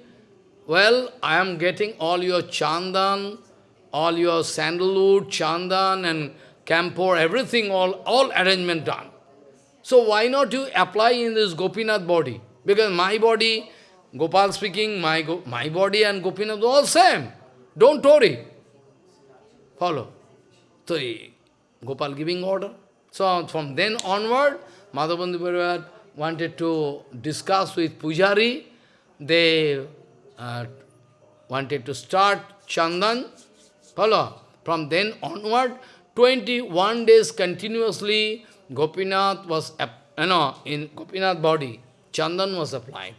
Speaker 1: well, I am getting all your chandan, all your sandalwood, chandan and campor, everything, all, all arrangement done. So why not you apply in this Gopinath body? Because my body, Gopal speaking, my, my body and Gopinath all same. Don't worry. Follow. So Gopal giving order. So from then onward, Madhavendra wanted to discuss with Pujari. They uh, wanted to start Chandan. Follow. From then onward, 21 days continuously, Gopinath was, you know, in Gopinath body, Chandan was applied.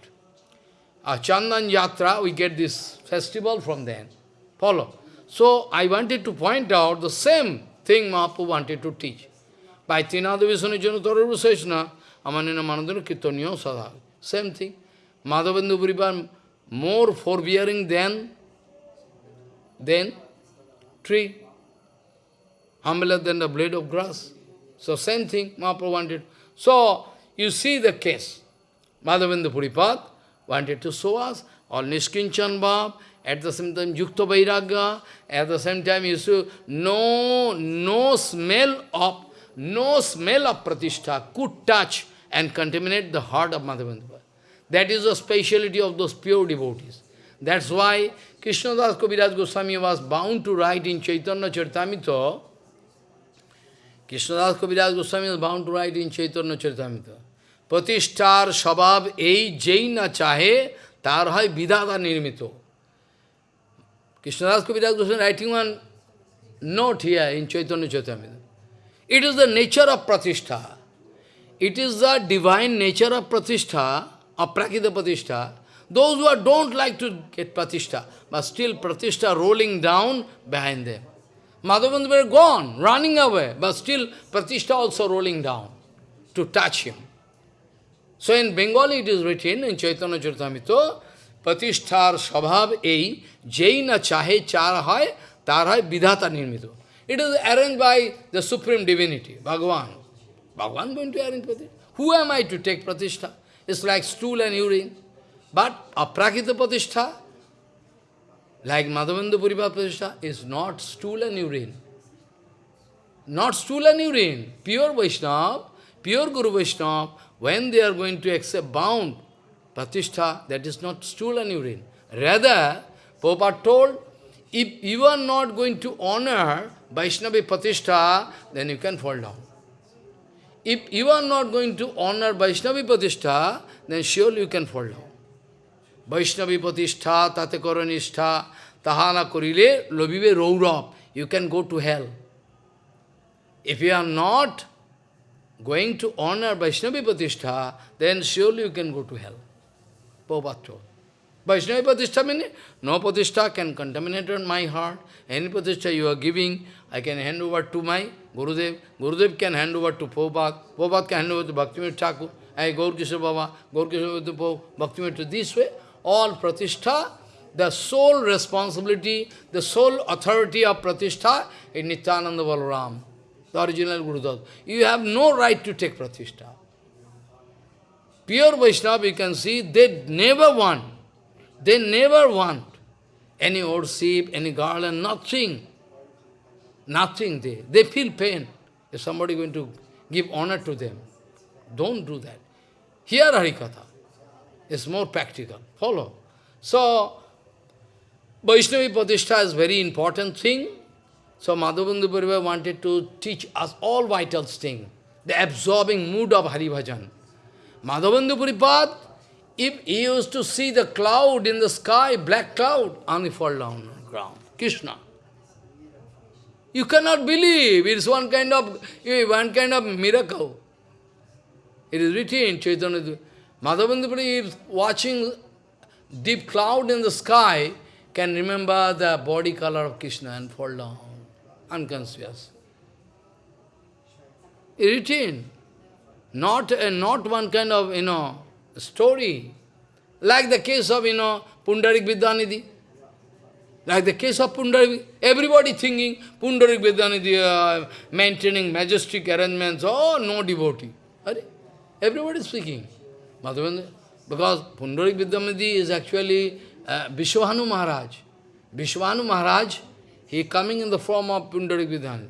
Speaker 1: A Chandan Yatra, we get this festival from then. Follow. So, I wanted to point out the same thing Mahaprabhu wanted to teach. By Tinada Visanu Janutaru Seshna, Amanina Manadana Kirtaniyo Sadha. Same thing. Madhavendra Puripad more forbearing than, than tree, humbler than the blade of grass. So same thing Mahaprabhu wanted. So you see the case. Madhavendra Puripad wanted to show us all Nishkinchan Bhav, at the same time Yukta Vairagya, at the same time you see no, no smell of no smell of pratishtha could touch and contaminate the heart of Madhavendra. That is the speciality of those pure devotees. That's why Krishnadas Kaviraj Goswami was bound to write in Chaitanya Charitamrita, Krishnadas Kaviraj Goswami was bound to write in Chaitanya Charitamrita, Pratishtar Shabab ei jai na chahe, tar hai vidada nirmito. Krishnadas Kaviraj Goswami writing one note here in Chaitanya Charitamrita. It is the nature of Pratishtha. It is the divine nature of Pratishtha of Prakita Pratishtha, those who are, don't like to get Pratishtha, but still Pratishtha rolling down behind them. Madhavendra were gone, running away, but still Pratishtha also rolling down to touch him. So in Bengali it is written in Chaitanya Charitamrita, Pratishthar Swabhav ei, jai na chahe char hai, হয় বিধাতা নির্মিত It is arranged by the supreme divinity, Bhagavan. Bhagavan going to arrange pratishtha. Who am I to take pratishtha? It's like stool and urine. But a aprakita pratishtha, like Madhavendra Puripad pratishtha, is not stool and urine. Not stool and urine. Pure Vaishnava, pure Guru Vaishnava, when they are going to accept bound pratishtha, that is not stool and urine. Rather, Prabhupada told, if you are not going to honor Vaishnavi pratishtha, then you can fall down. If you are not going to honor Vaishnavi pratishtha, then surely you can fall down. Vaishnavi pratishtha, tate tahana korile, lobive rourab. You can go to hell. If you are not going to honor Vaishnavi pratishtha, then surely you can go to hell. Prabhupada. Vaishnavi pratishtha means no pratishtha can contaminate on my heart. Any pratishtha you are giving, I can hand over to my Gurudev. Gurudev can hand over to Prabhupada. Prabhupada can hand over to Bhaktivinoda Thakur. I Gaur Kishore Baba, Gaur Kishore to Bhaktivinoda. This way, all pratishtha, the sole responsibility, the sole authority of pratishtha is Nityananda Balaram, the original Gurudev. You have no right to take pratishtha. Pure Vaishnava, you can see, they never want they never want any worship, any garland, nothing. Nothing they. They feel pain if somebody going to give honor to them. Don't do that. Here Harikatha is more practical. Follow. So, Vaishnavi Pratishtha is very important thing. So Madhavendra Puripad wanted to teach us all vital things. The absorbing mood of Hari Bhajan. Madhavendra Puripad if he used to see the cloud in the sky, black cloud, only fall down on ground. Krishna. You cannot believe. It's one kind of eh, one kind of miracle. It is written in Chaitanya. Madhavendra is watching deep cloud in the sky, can remember the body color of Krishna and fall down, unconscious. Written. Not, uh, not one kind of, you know, story. Like the case of, you know, Pundarik Vidyanidhi. Like the case of Pundarik, everybody thinking Pundarik Vidyanidhi, uh, maintaining majestic arrangements, oh, no devotee. Everybody speaking. Madhavendra, because Pundarik Vidyanidhi is actually uh, Vrishabhanu Maharaj. Vrishabhanu Maharaj, he coming in the form of Pundarik Vidyanidhi.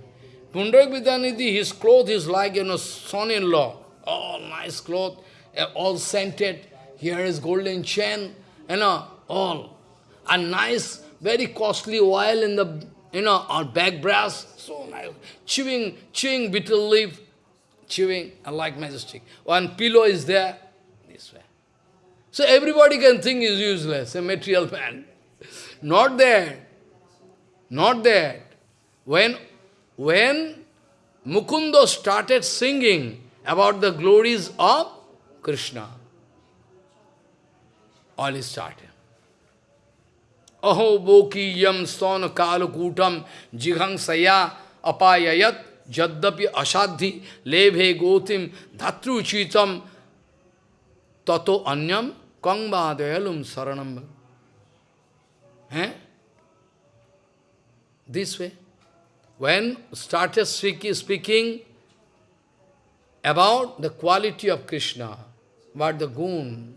Speaker 1: Pundarik Vidyanidhi, his cloth is like, you know, son-in-law. All nice cloth, all scented. Here is golden chain, you know, all. A nice, very costly oil in the, you know, our back brass, so nice. Chewing, chewing betel leaf, chewing, like majestic. One pillow is there, this way. So everybody can think is useless, a material man. Not that. Not that. When, when Mukunda started singing about the glories of Krishna. All is started. Aho boki yam stana kalukutam jighang saya apayayat jaddapi asadhi lebhe gotim dhatru chitam tato anyam kangvadayalum saranam. Eh? This way. When started speaking about the quality of Krishna, but the goon,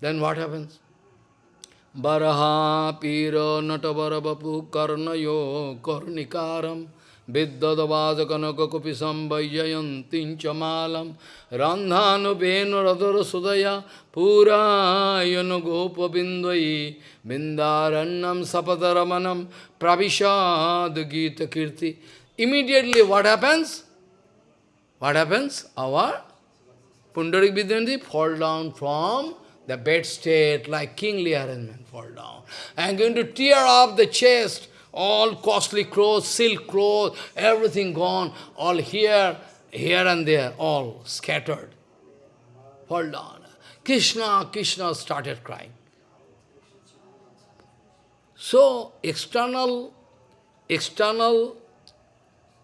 Speaker 1: then what happens? Baraha pira natabarabapu karnayo karnikaram viddadavadakanaka kupisam vajayantin chamalam randhanu benu radhara sudaya purayana gopabindvai bindarannam sapataramanam pravishad gita kirti. Immediately what happens? What happens? Our Pundarik Vidyanidhi fall down from the bed state, like kingly arrangement, fall down. I am going to tear off the chest, all costly clothes, silk clothes, everything gone, all here, here and there, all scattered. Fall down. Krishna, Krishna started crying. So, external, external,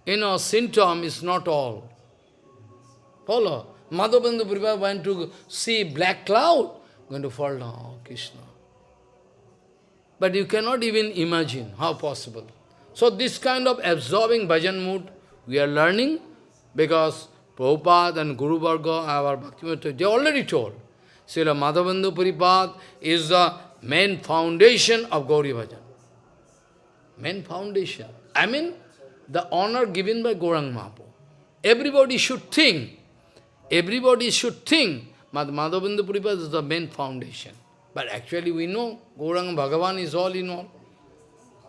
Speaker 1: you know, symptom is not all. Follow. Madhavendra Puripad went to see black cloud, going to fall down, oh, Krishna. But you cannot even imagine how possible. So this kind of absorbing bhajan mood we are learning because Prabhupada and Guru Varga, our Bhaktivinoda, they already told. Srila Madhavendra Puripad is the main foundation of Gauri Bhajan. Main foundation. I mean, the honor given by Gaurang Mahaprabhu. Everybody should think, everybody should think, Madhavendra Puripad is the main foundation. But actually we know Gauranga Bhagavan is all in all.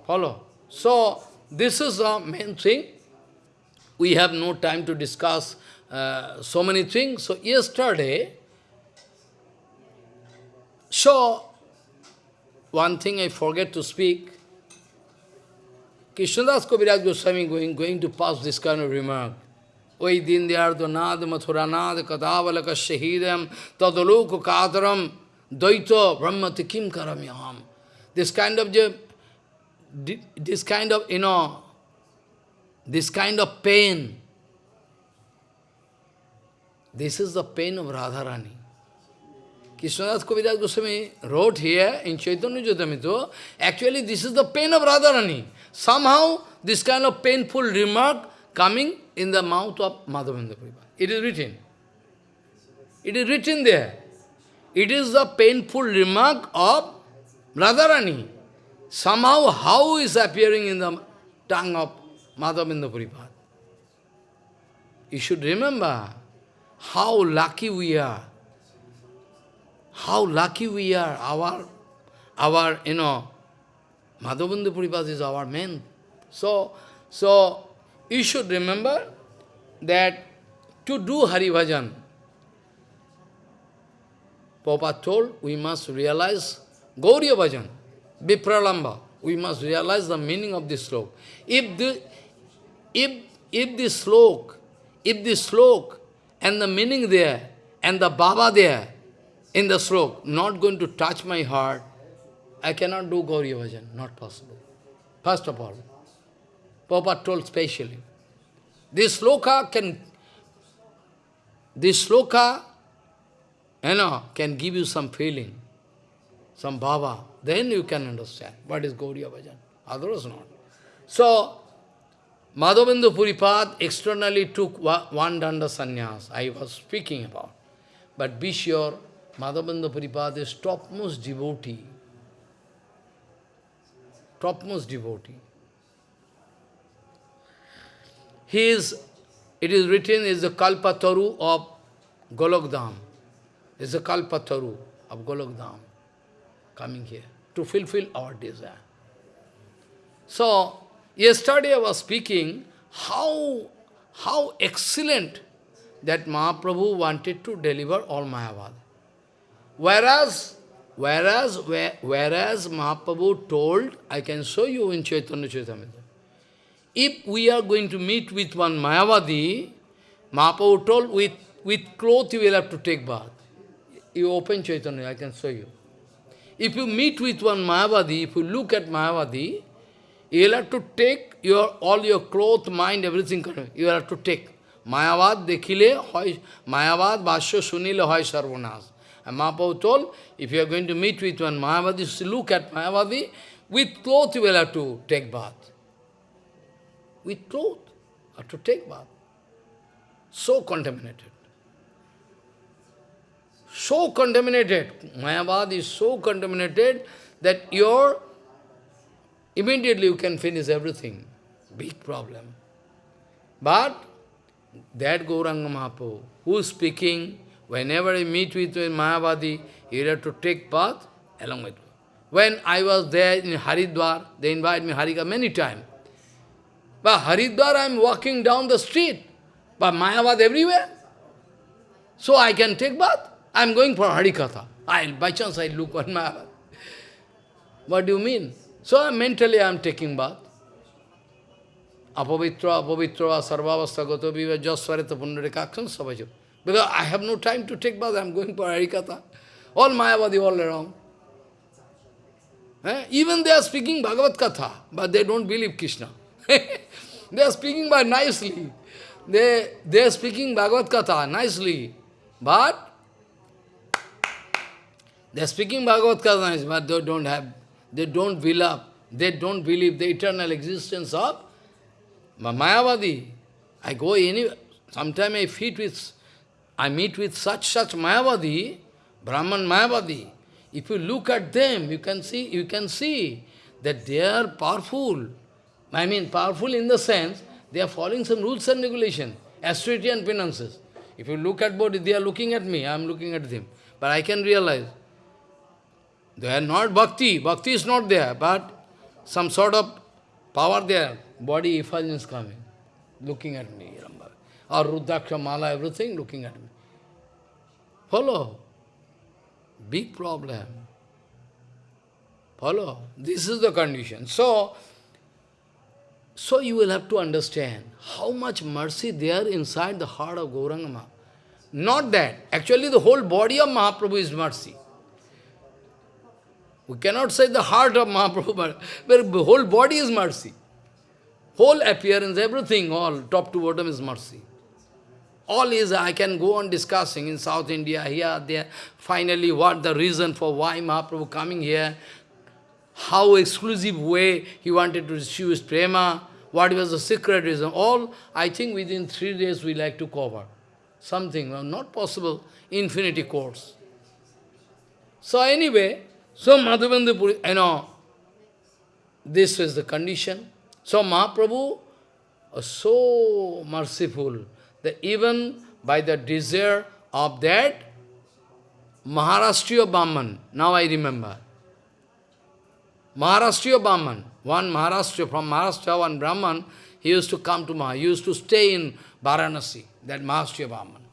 Speaker 1: Follow? So, this is the main thing. We have no time to discuss uh, so many things. So, yesterday, so, one thing I forget to speak, Krishnadas Kaviraj Goswami going, going to pass this kind of remark. Oi din mathuranad kadavalaka shahidam kadaram Dvaita brahmati kim karamyaham. This kind of, this kind of, you know, this kind of pain, this is the pain of Radharani. Krishnadas Kaviraj Goswami wrote here in Chaitanya Chaitanya actually this is the pain of Radharani. Somehow this kind of painful remark coming in the mouth of Madhavendra Prabhupada. It is written. It is written there. It is the painful remark of Radharani. Somehow, how is appearing in the tongue of Madhavendra Puripad? You should remember how lucky we are. How lucky we are. Our, our you know, Madhavendra Puripad is our man. So, so you should remember that to do Hari Bhajan, Prabhupada told, we must realize Gauriya Bhajan, Vipralamba. We must realize the meaning of this slok. If the, if, if this slok, if this slok and the meaning there, and the Baba there, in the slok, not going to touch my heart, I cannot do Gauriya Bhajan, not possible. First of all, Prabhupada told specially, this sloka can, this sloka you know, can give you some feeling, some bhava, then you can understand what is Gauriya Bhajan. Otherwise not. So, Madhavendra Puripad externally took one danda sannyas, I was speaking about. But be sure, Madhavendra Puripad is topmost devotee. Topmost devotee. He is, it is written, is the Kalpataru of Golokdham is a Kalpataru of Golokdham coming here to fulfill our desire. So, yesterday I was speaking how, how excellent that Mahaprabhu wanted to deliver all Mayavad. Whereas, whereas, whereas Mahaprabhu told, I can show you in Chaitanya Charitamrita, if we are going to meet with one Mayavadi, Mahaprabhu told, with, with cloth you will have to take bath. You open Chaitanya, I can show you. If you meet with one Mayavadi, if you look at Mayavadi, you will have to take your all your clothes, mind, everything. You have to take. Mayavad dekhile, hoy, Mayavad bhashya sunile hoy sarvanas. And Mahaprabhu told, if you are going to meet with one Mayavadi, look at Mayavadi, with cloth you will have to take bath. With cloth, have to take bath. So contaminated so contaminated, Mayavad is so contaminated that your immediately you can finish everything. Big problem. But that Gauranga Mahaprabhu, who is speaking, whenever I meet with Mayavadi, you have to take path along with me. When I was there in Haridwar, they invite me Harika many times. But Haridwar, I am walking down the street, but Mayavad everywhere. So I can take bath. I am going for Harikatha. I'll, by chance I look on my... What do you mean? So mentally I am taking bath. Apavitra, apavitra, sarvavastha gato viva jasvarita pundarikakshan sabhajo. Because I have no time to take bath, I am going for Harikatha. All Mayavadi all around. Eh? Even they are speaking Bhagavad Katha, but they don't believe Krishna. they are speaking by nicely. They, they are speaking Bhagavad Katha nicely. But they are speaking Bhagavad Gita, but they don't have, they don't believe, they don't believe the eternal existence of Mayavadi. I go anywhere, sometime I meet with, I meet with such, such Mayavadi, Brahman Mayavadi. If you look at them, you can see, you can see that they are powerful. I mean, powerful in the sense, they are following some rules and regulations, austerity and penances. If you look at body, they are looking at me, I am looking at them. But I can realize, they are not bhakti, bhakti is not there, but some sort of power there, body effulgence coming, looking at me, or Rudraksha Mala, everything looking at me. Follow. Big problem. Follow. This is the condition. So, so you will have to understand how much mercy there inside the heart of Gauranga Not that. Actually, the whole body of Mahaprabhu is mercy. We cannot say the heart of Mahaprabhu, but, the whole body is mercy. Whole appearance, everything, all, top to bottom is mercy. All is, I can go on discussing in South India, here, there, finally what the reason for why Mahaprabhu coming here, how exclusive way he wanted to receive his prema, what was the secret reason, all I think within three days we like to cover. Something, well, not possible, infinity course. So anyway, so Madhavendra Puri, you know, this is the condition. So Mahaprabhu was so merciful that even by the desire of that Maharashtriya Brahman, now I remember, Maharashtriya Brahman, one Maharashtra, from Maharashtra, one Brahman, he used to come to Maha, he used to stay in Varanasi, that Maharashtriya Brahman.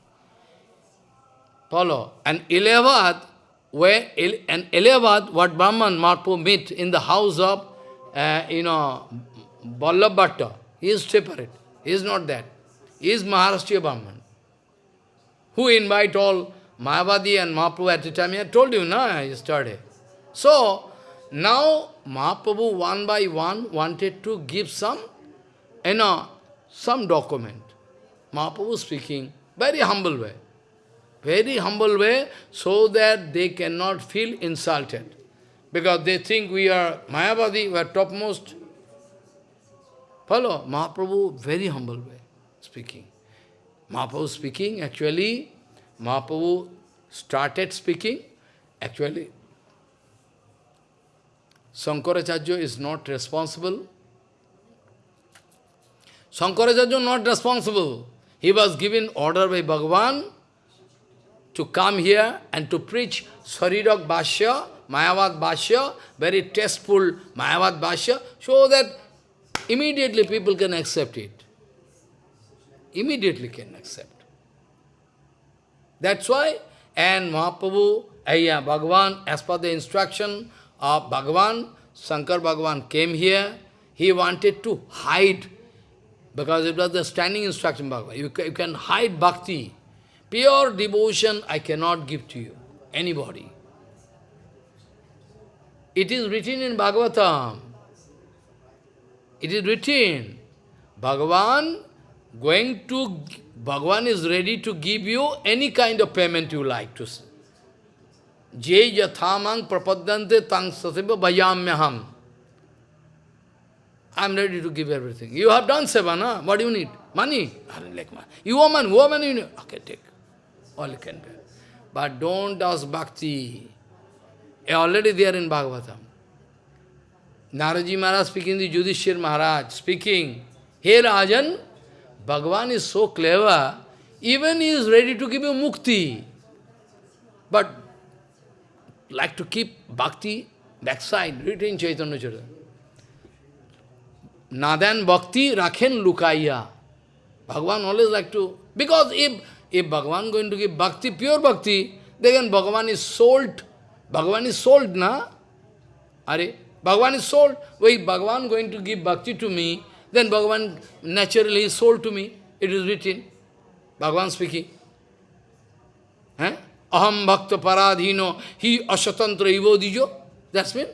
Speaker 1: Follow. And Ilahabad, where, an Ilahabad, what Brahman Marpo meet in the house of, uh, you know, Vallabh he is separate, he is not that. He is Maharashtriya Brahman, who invite all Mayavadi and Mahaprabhu at the time. I told you, no, yesterday. So, now Mahaprabhu one by one wanted to give some, you know, some document. Mahaprabhu speaking, very humble way. Very humble way, so that they cannot feel insulted. Because they think we are Mayavadi, we are topmost. Follow? Mahaprabhu, very humble way speaking. Mahaprabhu speaking, actually, Mahaprabhu started speaking, actually, Sankaracharya is not responsible. Sankaracharya not responsible. He was given order by Bhagavan to come here and to preach Sarirak Bhashya, Mayavad Bhashya, very tasteful Mayavad Bhashya, so that immediately people can accept it. Immediately can accept. That's why, and Mahaprabhu, Ayya, Bhagavan, as per the instruction of Bhagavan, Shankar Bhagavan came here, he wanted to hide, because it was the standing instruction Bhagavan. You, you can hide bhakti. Pure devotion I cannot give to you, anybody. It is written in Bhagavatam. It is written, Bhagavan going to, Bhagavan is ready to give you any kind of payment you like to see. Je yathamang prapadante tang sasiva vayamyaham. I am ready to give everything. You have done seva, na? What do you need? Money? I don't like money. You? What money you need? Okay, take. All you can do. But don't ask bhakti. Already there in Bhagavatam. Naradji Maharaj speaking, the Yudhishthir Maharaj speaking, Hey Rajan, Bhagavan is so clever, even he is ready to give you mukti. But like to keep bhakti backside, written Chaitanya Charitamrita. Nadan bhakti rakhen lukaya. Bhagavan always like to, because if, if Bhagavan going to give bhakti, pure bhakti, then Bhagavan is sold. Bhagavan is sold, na? Are, Bhagavan is sold. Wait, Bhagavan going to give bhakti to me, then Bhagavan naturally is sold to me. It is written. Bhagavan speaking. Eh? Aham bhakta paradhino hi asatantra ivo. That's mean.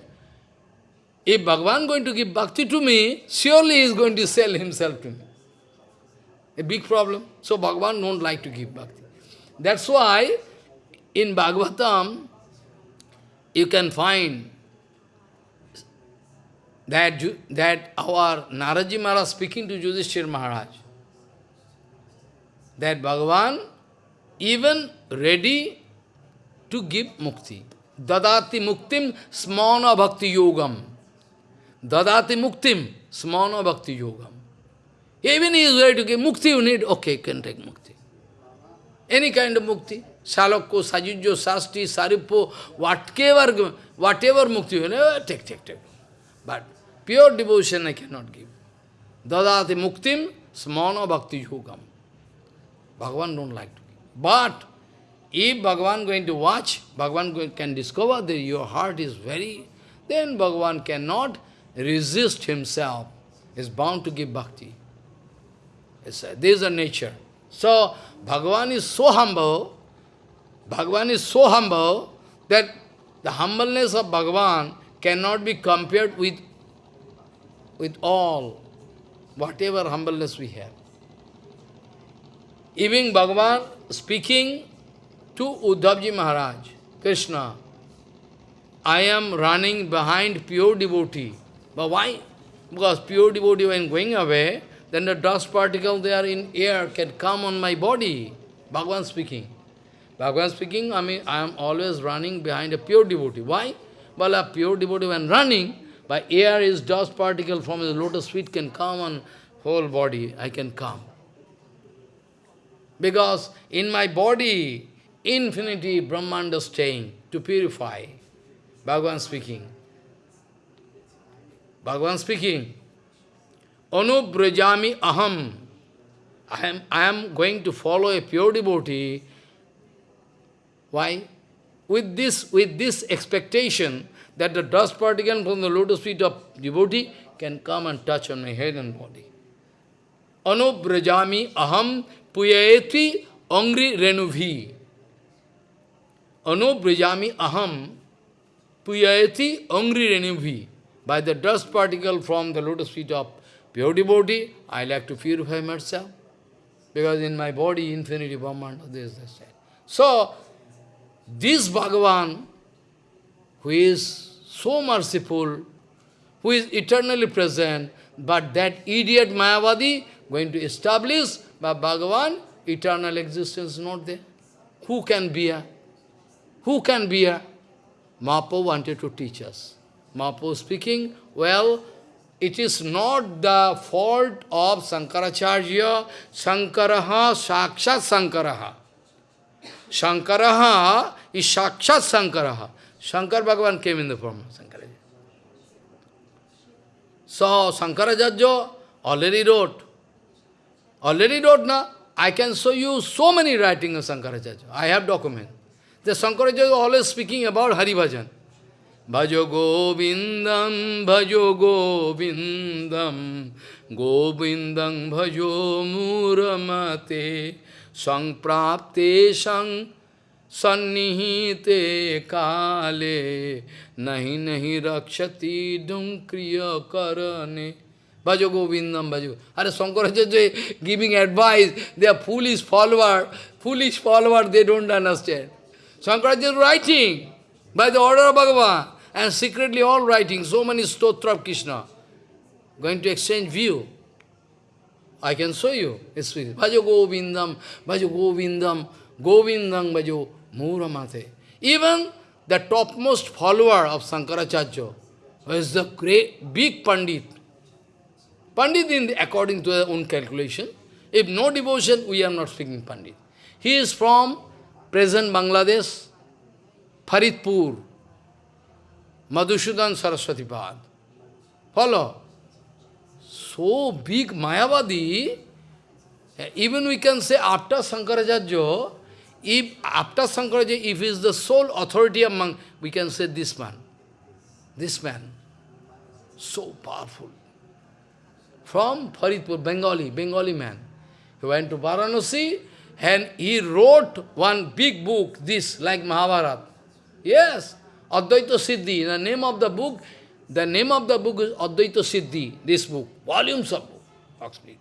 Speaker 1: If Bhagavan going to give bhakti to me, surely he is going to sell himself to me. A big problem. So Bhagavan don't like to give bhakti. That's why in Bhagavatam, you can find that, that our Naradji Maharaj speaking to Yudhishthir Maharaj, that Bhagavan even ready to give mukti. Dadati muktim smana bhakti yogam. Dadati muktim smana bhakti yogam. Even he is ready to give mukti, you need, okay, you can take mukti. Any kind of mukti. Salakko, Sajujjo, Sasti, Saripo, whatever, whatever mukti, you know, take, take, take. But pure devotion I cannot give. Dadati muktim smana bhakti yogam. Bhagavan don't like to give. But if Bhagavan going to watch, Bhagavan can discover that your heart is very, then Bhagavan cannot resist himself, is bound to give bhakti. It's this is a nature. So, Bhagavan is so humble, Bhagavan is so humble that the humbleness of Bhagavan cannot be compared with, with all, whatever humbleness we have. Even Bhagavan speaking to Uddhavji Maharaj, Krishna, I am running behind pure devotee. But why? Because pure devotee when going away, then the dust particle there in air can come on my body. Bhagavan speaking. Bhagavan speaking, I mean, I am always running behind a pure devotee. Why? Well, a pure devotee when running, by air is dust particle from the lotus feet can come on whole body, I can come. Because in my body, infinity Brahmanda staying to purify. Bhagavan speaking. Bhagavan speaking. Anubrajami aham. I am, I am going to follow a pure devotee. Why? With this, with this expectation that the dust particle from the lotus feet of devotee can come and touch on my head and body. Anubrajami aham puyayeti angri renubhi. Anubrajami aham puyayeti angri renubhi. By the dust particle from the lotus feet of pure devotee, I like to purify myself. Because in my body, infinity Brahmanda, this, this, that. So, this Bhagavan, who is so merciful, who is eternally present, but that idiot Mayavadi going to establish by Bhagavan, eternal existence is not there. Who can be a? Who can be a? Mapo wanted to teach us. Mapo speaking, well, it is not the fault of Sankaracharya, Sankaraha, Sakshat Sankaraha. Shankaraha is Sakshat Sankaraha. Shankar Bhagavan came in the form of Sankaracharya. So, Sankaracharya already wrote. Already wrote na. I can show you so many writings of Sankaracharya. I have document. The Sankaracharya is always speaking about Hari Bhajan. Bhajo Govindam, Bhajo Govindam, Govindam Bhajo Muramate, Sangprapte Sang Sannihite Kale, Nahi Nahi Rakshati Dum Kriya Karane. Bhajo Govindam, Bhajo. Are Sankaracharya giving advice, they are foolish follower, foolish follower, they don't understand. Sankaracharya is writing by the order of Bhagavan. And secretly all writing, so many stotra of Krishna. Going to exchange view. I can show you. It's Bhajo Govindam, Bhajo Govindam, Govindam Bhajo Muramate. Even the topmost follower of Sankaracharya, who is the great, big Pandit. Pandit in the, according to their own calculation. If no devotion, we are not speaking Pandit. He is from present Bangladesh, Faridpur, Madhusudan Saraswati Pad. Follow. So big Mayavadi, even we can say after Sankaracharya, if after Sankaracharya, if he is the sole authority among, we can say this man. This man. So powerful. From Faridpur, Bengali, Bengali man. He went to Varanasi and he wrote one big book, this, like Mahabharata. Yes, Advaita Siddhi, the name of the book, the name of the book is Advaita Siddhi, this book, volumes of book, speak.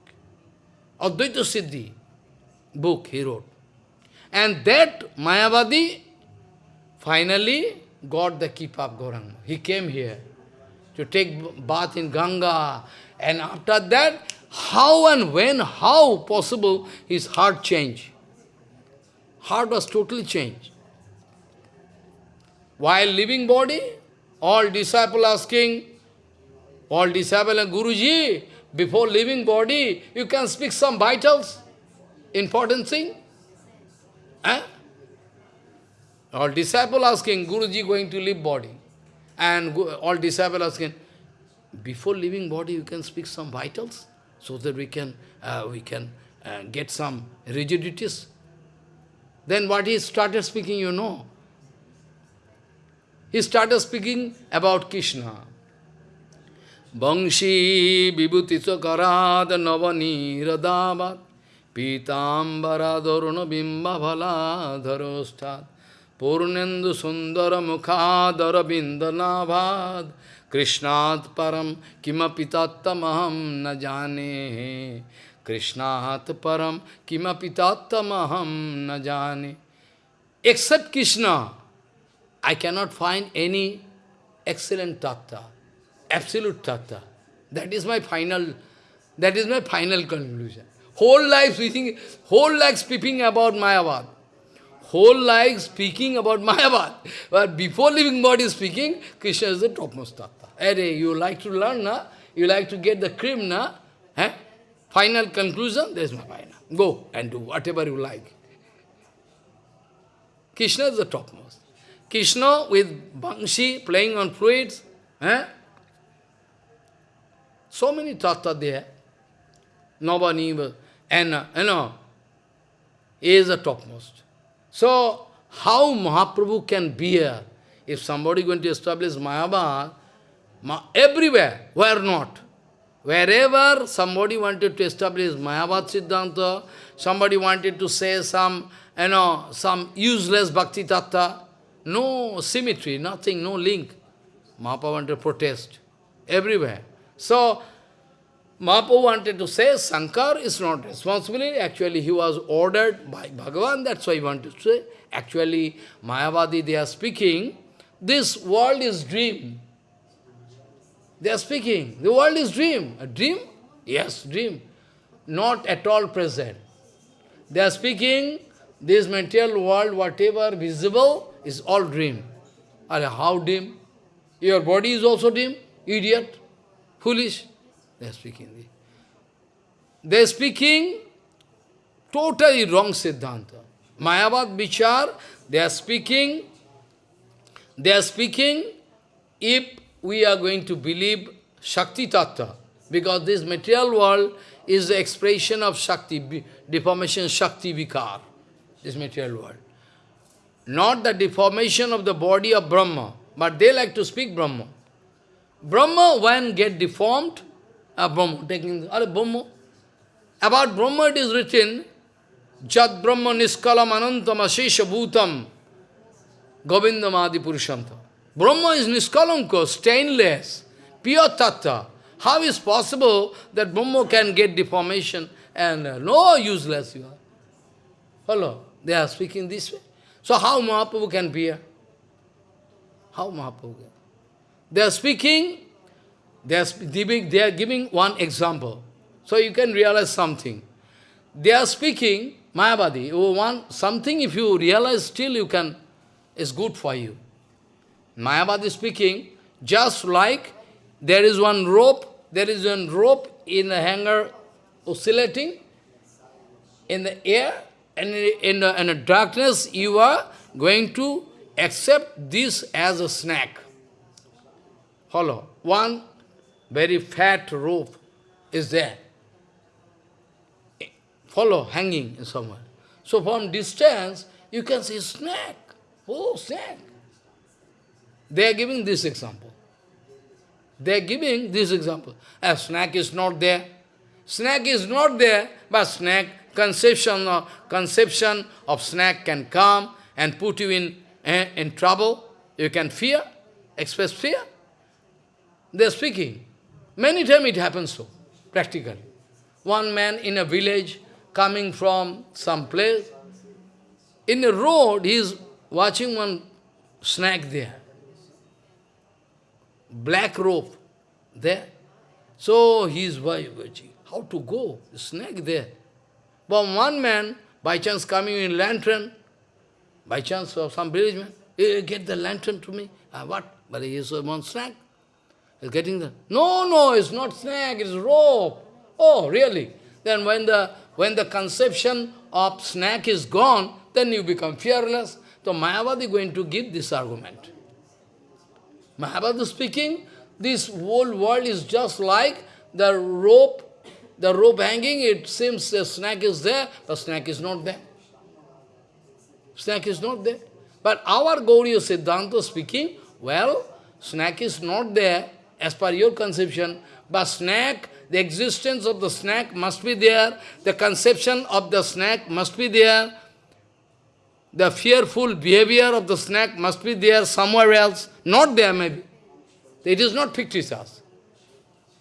Speaker 1: Advaita Siddhi book he wrote. And that Mayavadi finally got the keep of Gauranga. He came here. to take bath in Ganga. And after that, how and when, how possible his heart changed. Heart was totally changed. While living body, all disciple asking, all disciple and Guruji, before leaving body, you can speak some vitals, important thing. Eh? All disciple asking, Guruji going to leave body. And all disciple asking, before leaving body, you can speak some vitals, so that we can, uh, we can uh, get some rigidities. Then what he started speaking, you know. He started speaking about Krishna. Bangshi vibhutisa karad navani radavat pitambara dharuna bimba bhala dharostat. Purnendu sundara mukhadara bindanabhad krishnat param kimapitattamaham na jane. Krishnat param kimapitattamaham na jane. Except Krishna I cannot find any excellent tattva, absolute tattva. That is my final, that is my final conclusion. Whole life speaking, whole life speaking about Mayavad. Whole life speaking about Mayavad. But before living body speaking, Krishna is the topmost tattva. Hey, you like to learn, na? You like to get the cream, na? Eh? Final conclusion, there is my final. Go and do whatever you like. Krishna is the topmost. Krishna with Bangshi playing on flutes. Eh? So many tattva there. Nobody, and you know, is the topmost. So, how Mahaprabhu can bear if somebody going to establish Mayavad, ma everywhere, where not? Wherever somebody wanted to establish Mayavad Siddhanta, somebody wanted to say some, you know, some useless Bhakti Tattva, no symmetry, nothing, no link. Mahaprabhu wanted to protest everywhere. So, Mahaprabhu wanted to say Sankar is not responsible. Actually, he was ordered by Bhagavan, that's why he wanted to say. Actually, Mayavadi, they are speaking, this world is dream. They are speaking, the world is dream. A dream? Yes, dream. Not at all present. They are speaking, this material world, whatever visible, is all dream. Are how dream? Your body is also dream? Idiot? Foolish? They are speaking. They are speaking totally wrong Siddhanta. Mayavad Vichar, they are speaking, they are speaking if we are going to believe Shakti Tattva, because this material world is the expression of Shakti, deformation Shakti Vikar, this material world not the deformation of the body of Brahma, but they like to speak Brahma. Brahma, when get deformed, uh, Brahma, taking, Brahma. About Brahma it is written, Jat Brahma Niskalam Anantam Ashesha Bhutam Govindam Adi Purushanta. Brahma is Niskalanko, stainless, pure tattva. How is possible that Brahma can get deformation and uh, no useless you are? Hello, they are speaking this way. So how Mahaprabhu can bear? How Mahaprabhu can? They are speaking, they are, giving, they are giving one example. So you can realize something. They are speaking, Mayavadi, you want something if you realize still you can, is good for you. Mayavadi speaking, just like there is one rope, there is one rope in the hanger oscillating in the air, and in uh, in the darkness you are going to accept this as a snack. Follow. One very fat rope is there. Follow, hanging somewhere. So from distance, you can see snack. Oh, snack. They are giving this example. They are giving this example. A snack is not there. Snack is not there, but snack conception of, conception of snack can come and put you in, eh, in trouble. You can fear, express fear. They are speaking. Many times it happens so, practically. One man in a village coming from some place, in a road he is watching one snack there. Black rope, there. So he is wife, how to go? Snake there. But one man, by chance coming in lantern, by chance of some village man, "Eh, get the lantern to me. Ah, what? But he is one snake. He's getting the... No, no, it's not snake, it's rope. Oh, really? Then when the, when the conception of snake is gone, then you become fearless. So Mayavadi going to give this argument. Mayavadi speaking, this whole world is just like the rope, the rope hanging, it seems the snake is there, but snake is not there. Snake is not there. But our Gauriya Siddhanta speaking, well, snake is not there as per your conception, but snake, the existence of the snake must be there, the conception of the snake must be there, the fearful behavior of the snake must be there somewhere else, not there maybe. It is not fictitious.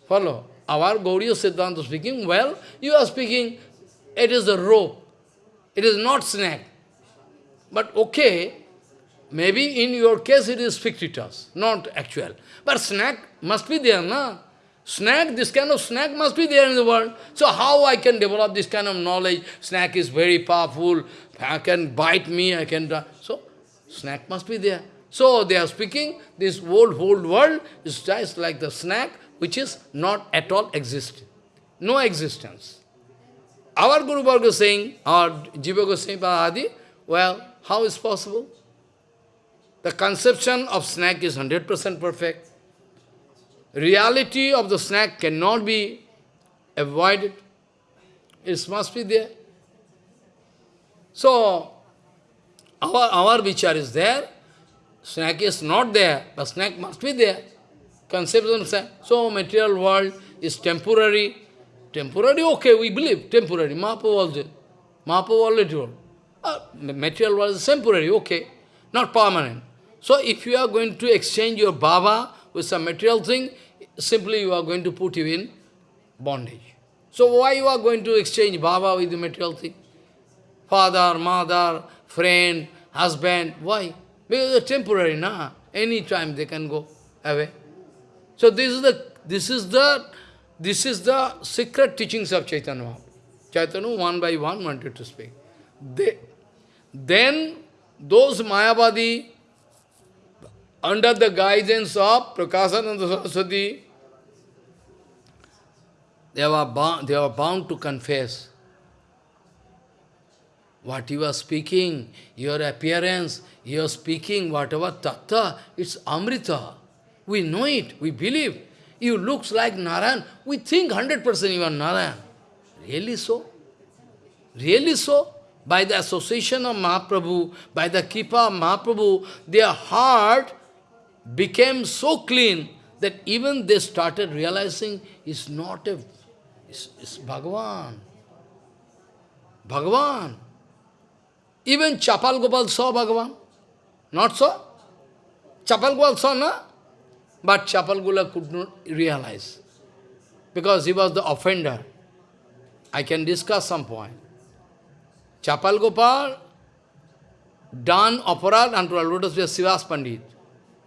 Speaker 1: Follow? Our Gauriya Siddhanta speaking, well, you are speaking, it is a rope. It is not snake. But okay, maybe in your case it is fictitious, not actual. But snake must be there, na? Snake, this kind of snake must be there in the world. So how I can develop this kind of knowledge? Snake is very powerful, I can bite me, I can... So, snake must be there. So they are speaking, this whole, whole world is just like the snake, which is not at all existing. No existence. Our Guru Varga is saying, our Jiva Goswami Adi, well, how is possible? The conception of snack is 100% perfect. Reality of the snake cannot be avoided. It must be there. So, our, our vichar is there, snack is not there, but snack must be there. Conception. So, material world is temporary. Temporary, okay, we believe, temporary. Mahaprabhu also. Mahaprabhu already. Uh, material world is temporary, okay, not permanent. So, if you are going to exchange your Baba with some material thing, simply you are going to put you in bondage. So, why you are going to exchange Baba with the material thing? father, mother, friend, husband. Why? Because it's temporary, na? Any time they can go away. So this is the this is the this is the secret teachings of Chaitanya Mahaprabhu. Chaitanya one by one wanted to speak. They, then those Mayavadi, under the guidance of Prakasananda Saraswati, they were bound, they were bound to confess what you are speaking, your appearance, your speaking, whatever tattva, it's amrita. We know it, we believe. You looks like Narayan, we think 100% you are Narayan. Really so? Really so? By the association of Mahaprabhu, by the Kipa of Mahaprabhu, their heart became so clean that even they started realizing it's not a, it's, it's Bhagavan. Bhagavan. Even Chapal Gopal saw Bhagavan. Not so? Chapal Gopal saw, no? But Chapal Gopal could not realize. Because he was the offender. I can discuss some point. Chapal Gopal done aparad unto a lotus feet Srivas Pandit.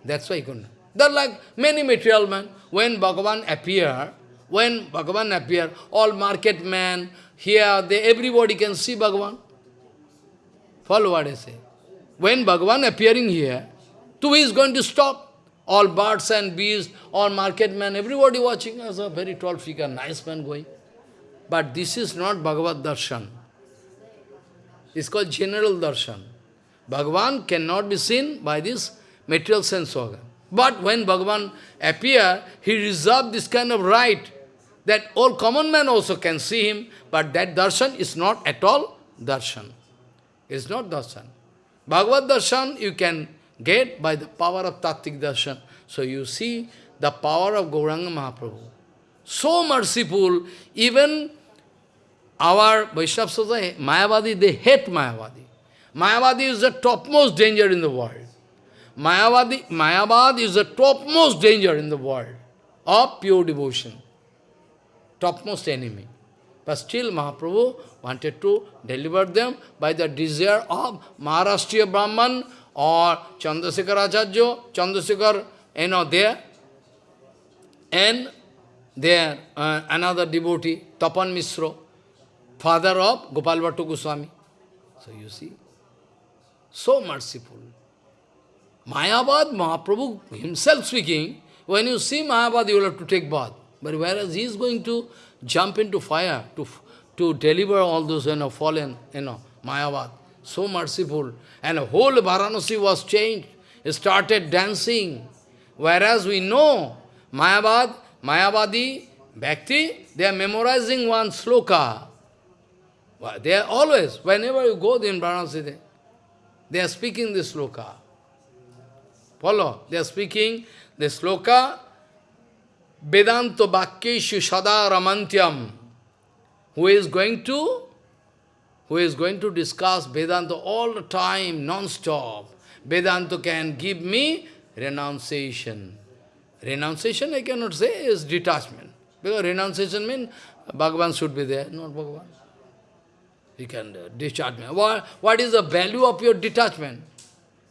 Speaker 1: That's why he couldn't. They're like many material men. When Bhagavan appear, when Bhagavan appear, all market men, here, they, everybody can see Bhagavan. Follow what I say. When Bhagavan appearing here, who is going to stop? All birds and bees, all market men, everybody watching as a very tall figure, nice man going. But this is not Bhagavad Darshan. It's called general darshan. Bhagavan cannot be seen by this material sense organ. But when Bhagavan appear, he reserved this kind of right that all common man also can see him, but that darshan is not at all darshan. It's not darshan. Bhagavad darshan you can get by the power of Tattik darshan. So you see the power of Gauranga Mahaprabhu. So merciful, even our Vaishnava society, Mayavadi, they hate Mayavadi. Mayavadi is the topmost danger in the world. Mayavadi, Mayavad is the topmost danger in the world of pure devotion. Topmost enemy. But still Mahaprabhu wanted to deliver them by the desire of Maharashtriya Brahman or Chandrasekhar Acharya, Chandrasekhar, you know, there. and there uh, another devotee, Tapan Misro, father of Gopal Bhattu Goswami. So you see, so merciful. Mayavad, Mahaprabhu himself speaking, when you see Mayavad, you will have to take bath. But whereas he is going to jump into fire to, to deliver all those you know, fallen, you know, Mayavad. So merciful. And whole Varanasi was changed. Started dancing. Whereas we know Mayavad, Mayavadi, Bhakti, they are memorizing one sloka. They are always, whenever you go in Varanasi, they, they are speaking this sloka. Follow? They are speaking the sloka, Vedanta Bhakyeshu Sada Ramantyam. Who is going to who is going to discuss Vedanta all the time, non-stop. Vedanta can give me renunciation. Renunciation, I cannot say, is detachment. Because renunciation means Bhagavan should be there, not Bhagavan. You can uh, me. What, what is the value of your detachment?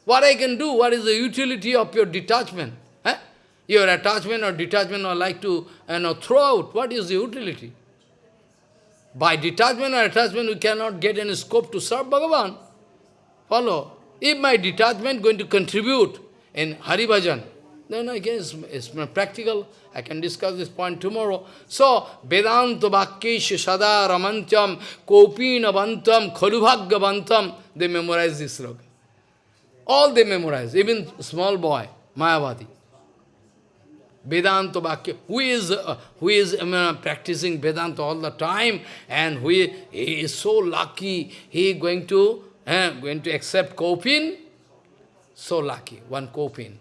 Speaker 1: What I can do? What is the utility of your detachment? Eh? Your attachment or detachment or like to you know, throw out. What is the utility? By detachment or attachment, we cannot get any scope to serve Bhagavan. Follow. If my detachment going to contribute in Hari Bhajan, then again, guess it's practical. I can discuss this point tomorrow. So, Vedanta Bhakyesh Sada Ramantyam Kopina Bantam Khalubhagya Bantam, they memorize this sloka. All they memorize, even small boy, Mayavadi. Vedanta Bhakya, who is, uh, who is uh, practicing Vedanta all the time, and who is, he is so lucky, he is going to, uh, going to accept Kopin, so lucky, one Kopin.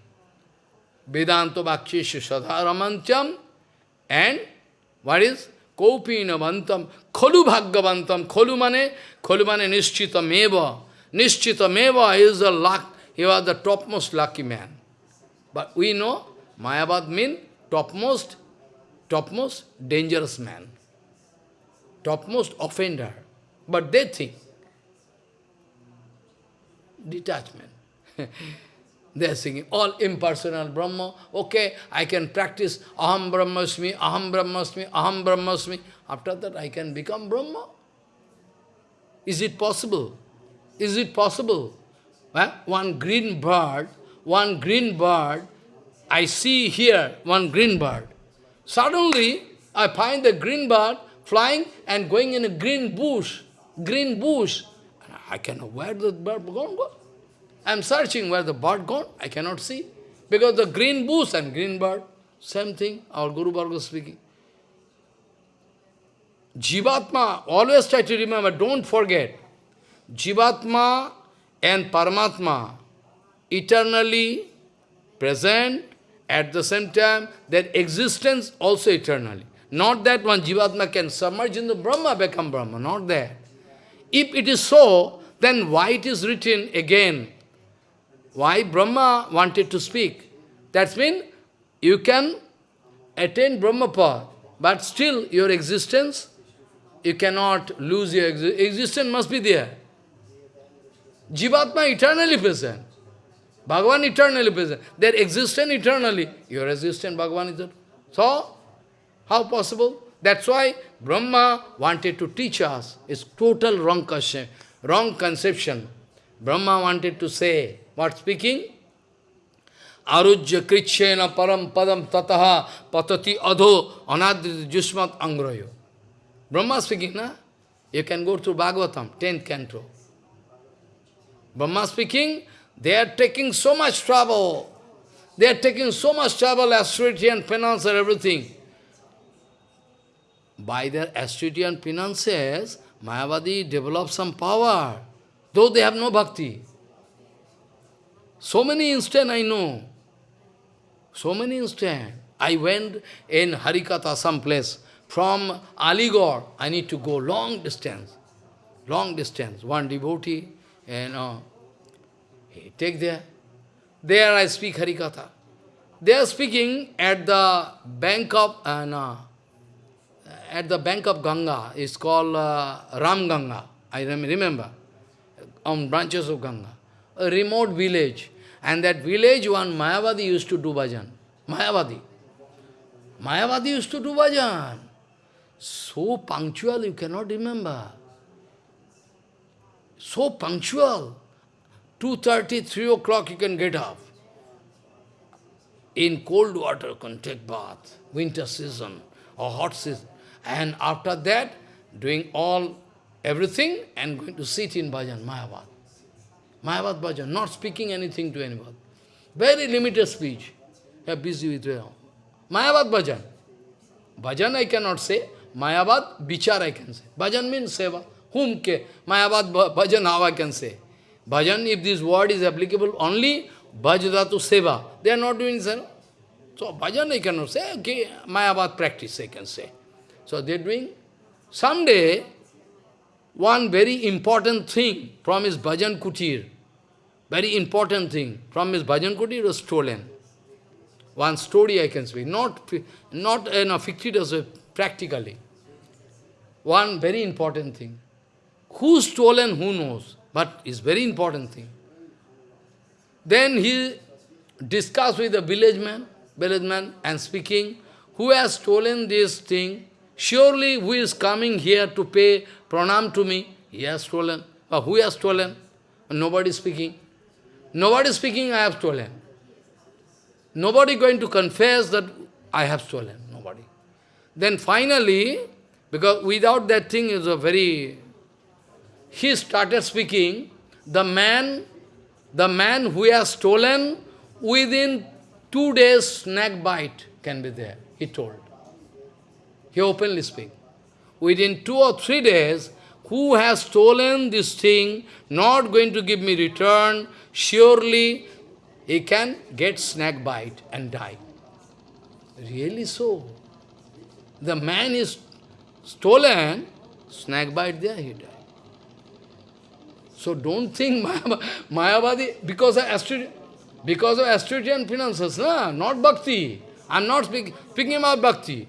Speaker 1: Vedanta Bhaksheshu Sadharamantyam, and what is? Kopina Bantam, Kholu Bhagavantam, Kholu mane, Kholu mane Nishchita Meva. Nishchita Meva is the luck, he was the topmost lucky man. But we know, Mayavad means topmost, topmost dangerous man, topmost offender. But they think, detachment. they are singing all impersonal Brahma. Okay, I can practice Aham Brahmasmi, Aham Brahmasmi, Aham Brahmasmi. After that, I can become Brahma. Is it possible? Is it possible? Well, one green bird, one green bird I see here one green bird. Suddenly, I find the green bird flying and going in a green bush, green bush. I cannot, where the bird gone? Go? I am searching where the bird gone, I cannot see. Because the green bush and green bird, same thing, our Guru Varga speaking. Jivatma, always try to remember, don't forget. Jivatma and Paramatma, eternally present at the same time, their existence also eternally. Not that one Jivatma can submerge in the Brahma, become Brahma, not that. If it is so, then why it is written again? Why Brahma wanted to speak? That means you can attain Brahmapad, but still your existence, you cannot lose your existence. Existence must be there. Jivatma eternally present. Bhagavan eternally present. Their existence eternally. Your existence, Bhagavan is So, how possible? That's why Brahma wanted to teach us. It's total wrong conception. Wrong conception. Brahma wanted to say, what speaking? Arujya krichyena param padam tataha patati adho anadrit jusmat angrayo. Brahma speaking, na? You can go through Bhagavatam, 10th canto. Brahma speaking, they are taking so much trouble. They are taking so much trouble, austerity and penance and everything. By their austerity and penances, Mayavadi develops some power, though they have no bhakti. So many instants I know. So many instants. I went in Harikatha someplace. From Aligarh, I need to go long distance. Long distance. One devotee, you know, take there. There I speak Harikatha. They are speaking at the bank of, uh, no, at the bank of Ganga. It's called uh, Ram Ganga. I remember. On branches of Ganga. A remote village. And that village, one Mayavadi used to do bhajan. Mayavadi. Mayavadi used to do bhajan. So punctual, you cannot remember. So punctual. 2.30, 3 o'clock you can get up. In cold water, you can take bath, winter season or hot season. And after that, doing all, everything, and going to sit in bhajan, Mayavad. Mayavad bhajan, not speaking anything to anybody. Very limited speech. You are busy with your Mayavad bhajan. Bhajan I cannot say. Mayavad vichar I can say. Bhajan means seva. Whom ke? Mayavad bhajan how I can say. Bhajan, if this word is applicable only, bhajadatu seva. They are not doing seva. So bhajan I cannot say. Okay, Mayavad practice I can say. So they are doing. Someday, one very important thing from his bhajan kutir, very important thing from his bhajan kutir was stolen. One story I can speak, not, not you know, fictitious, practically. One very important thing. Who stolen, who knows, but it's very important thing. Then he discussed with the village man, village man, and speaking, who has stolen this thing, surely who is coming here to pay pranam to me, he has stolen. Or who has stolen? Nobody speaking. Nobody speaking, I have stolen. Nobody going to confess that I have stolen. Nobody. Then finally, because without that thing is a very... He started speaking, the man, the man who has stolen, within two days snack bite can be there, he told. He openly speak. Within two or three days, who has stolen this thing, not going to give me return, surely he can get snake bite and die. Really so. The man is stolen, snake bite there, he died. So don't think Mayavadi, because of Astrid, because of Astridian finances, no, not bhakti. I am not speak, speaking about bhakti.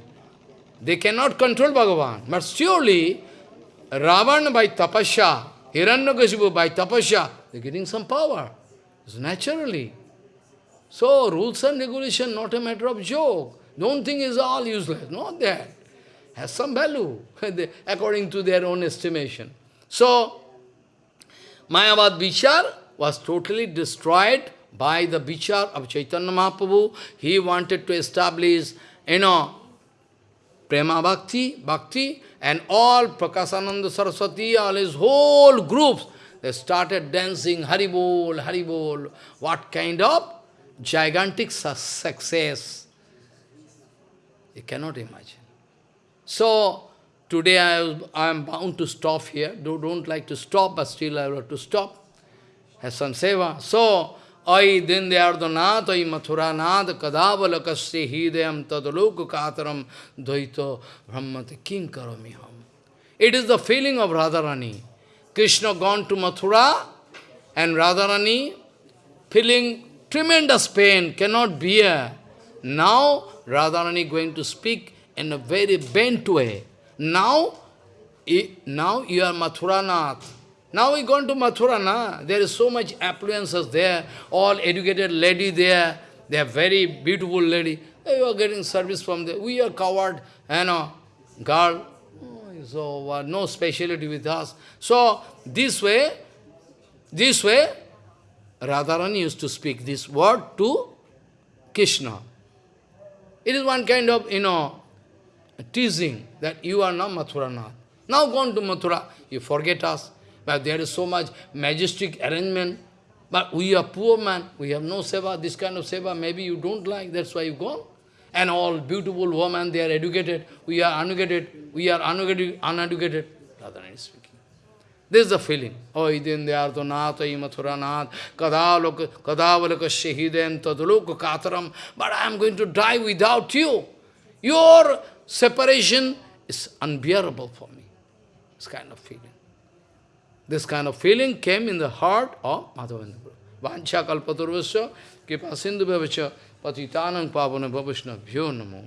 Speaker 1: They cannot control Bhagavan. But surely, Ravan by tapasya, Hiranyakashipu by tapasya, they are getting some power. It's naturally. So, rules and regulation, not a matter of joke. Don't think it's all useless. Not that. Has some value, according to their own estimation. So, Mayavad Vichar was totally destroyed by the Vichar of Chaitanya Mahaprabhu. He wanted to establish, you know, Prema Bhakti, Bhakti, and all Prakasananda Saraswati, all his whole groups, they started dancing, Haribol, Haribol. What kind of gigantic success. You cannot imagine. So, today I, I am bound to stop here. Do, don't like to stop, but still I have to stop. Has some seva. So, Ai dindayardanath, ai mathuranath, kadavalakasya hidayam tadaloka kataram dvaito brahmati kim karamiham. It is the feeling of Radharani. Krishna gone to Mathura, and Radharani feeling tremendous pain, cannot bear. Now, Radharani going to speak in a very bent way. Now, now you are Mathuranath. Now we gone to Mathura, There is so much affluences there, all educated lady there. They are very beautiful lady. You are getting service from there. We are covered, you know, girl. So, uh, no speciality with us. So, this way, this way, Radharani used to speak this word to Krishna. It is one kind of, you know, teasing that you are not Mathuranath. Now gone to Mathura, you forget us. But there is so much majestic arrangement. But we are poor man, we have no seva, this kind of seva, maybe you don't like, that's why you go. And all beautiful women, they are educated, we are uneducated, we are uneducated, uneducated. Radharani speaks. This is the feeling. Oh, idindhyarthanath, imathuranath, kadavalakasya hidayam tadaloka kataram. But I am going to die without you. Your separation is unbearable for me. This kind of feeling. This kind of feeling came in the heart of Madhavendra Prabhu. Vancha kalpaturvasya kipa sindhu bhavacha patitanam pavana bhavishna bhyo namo.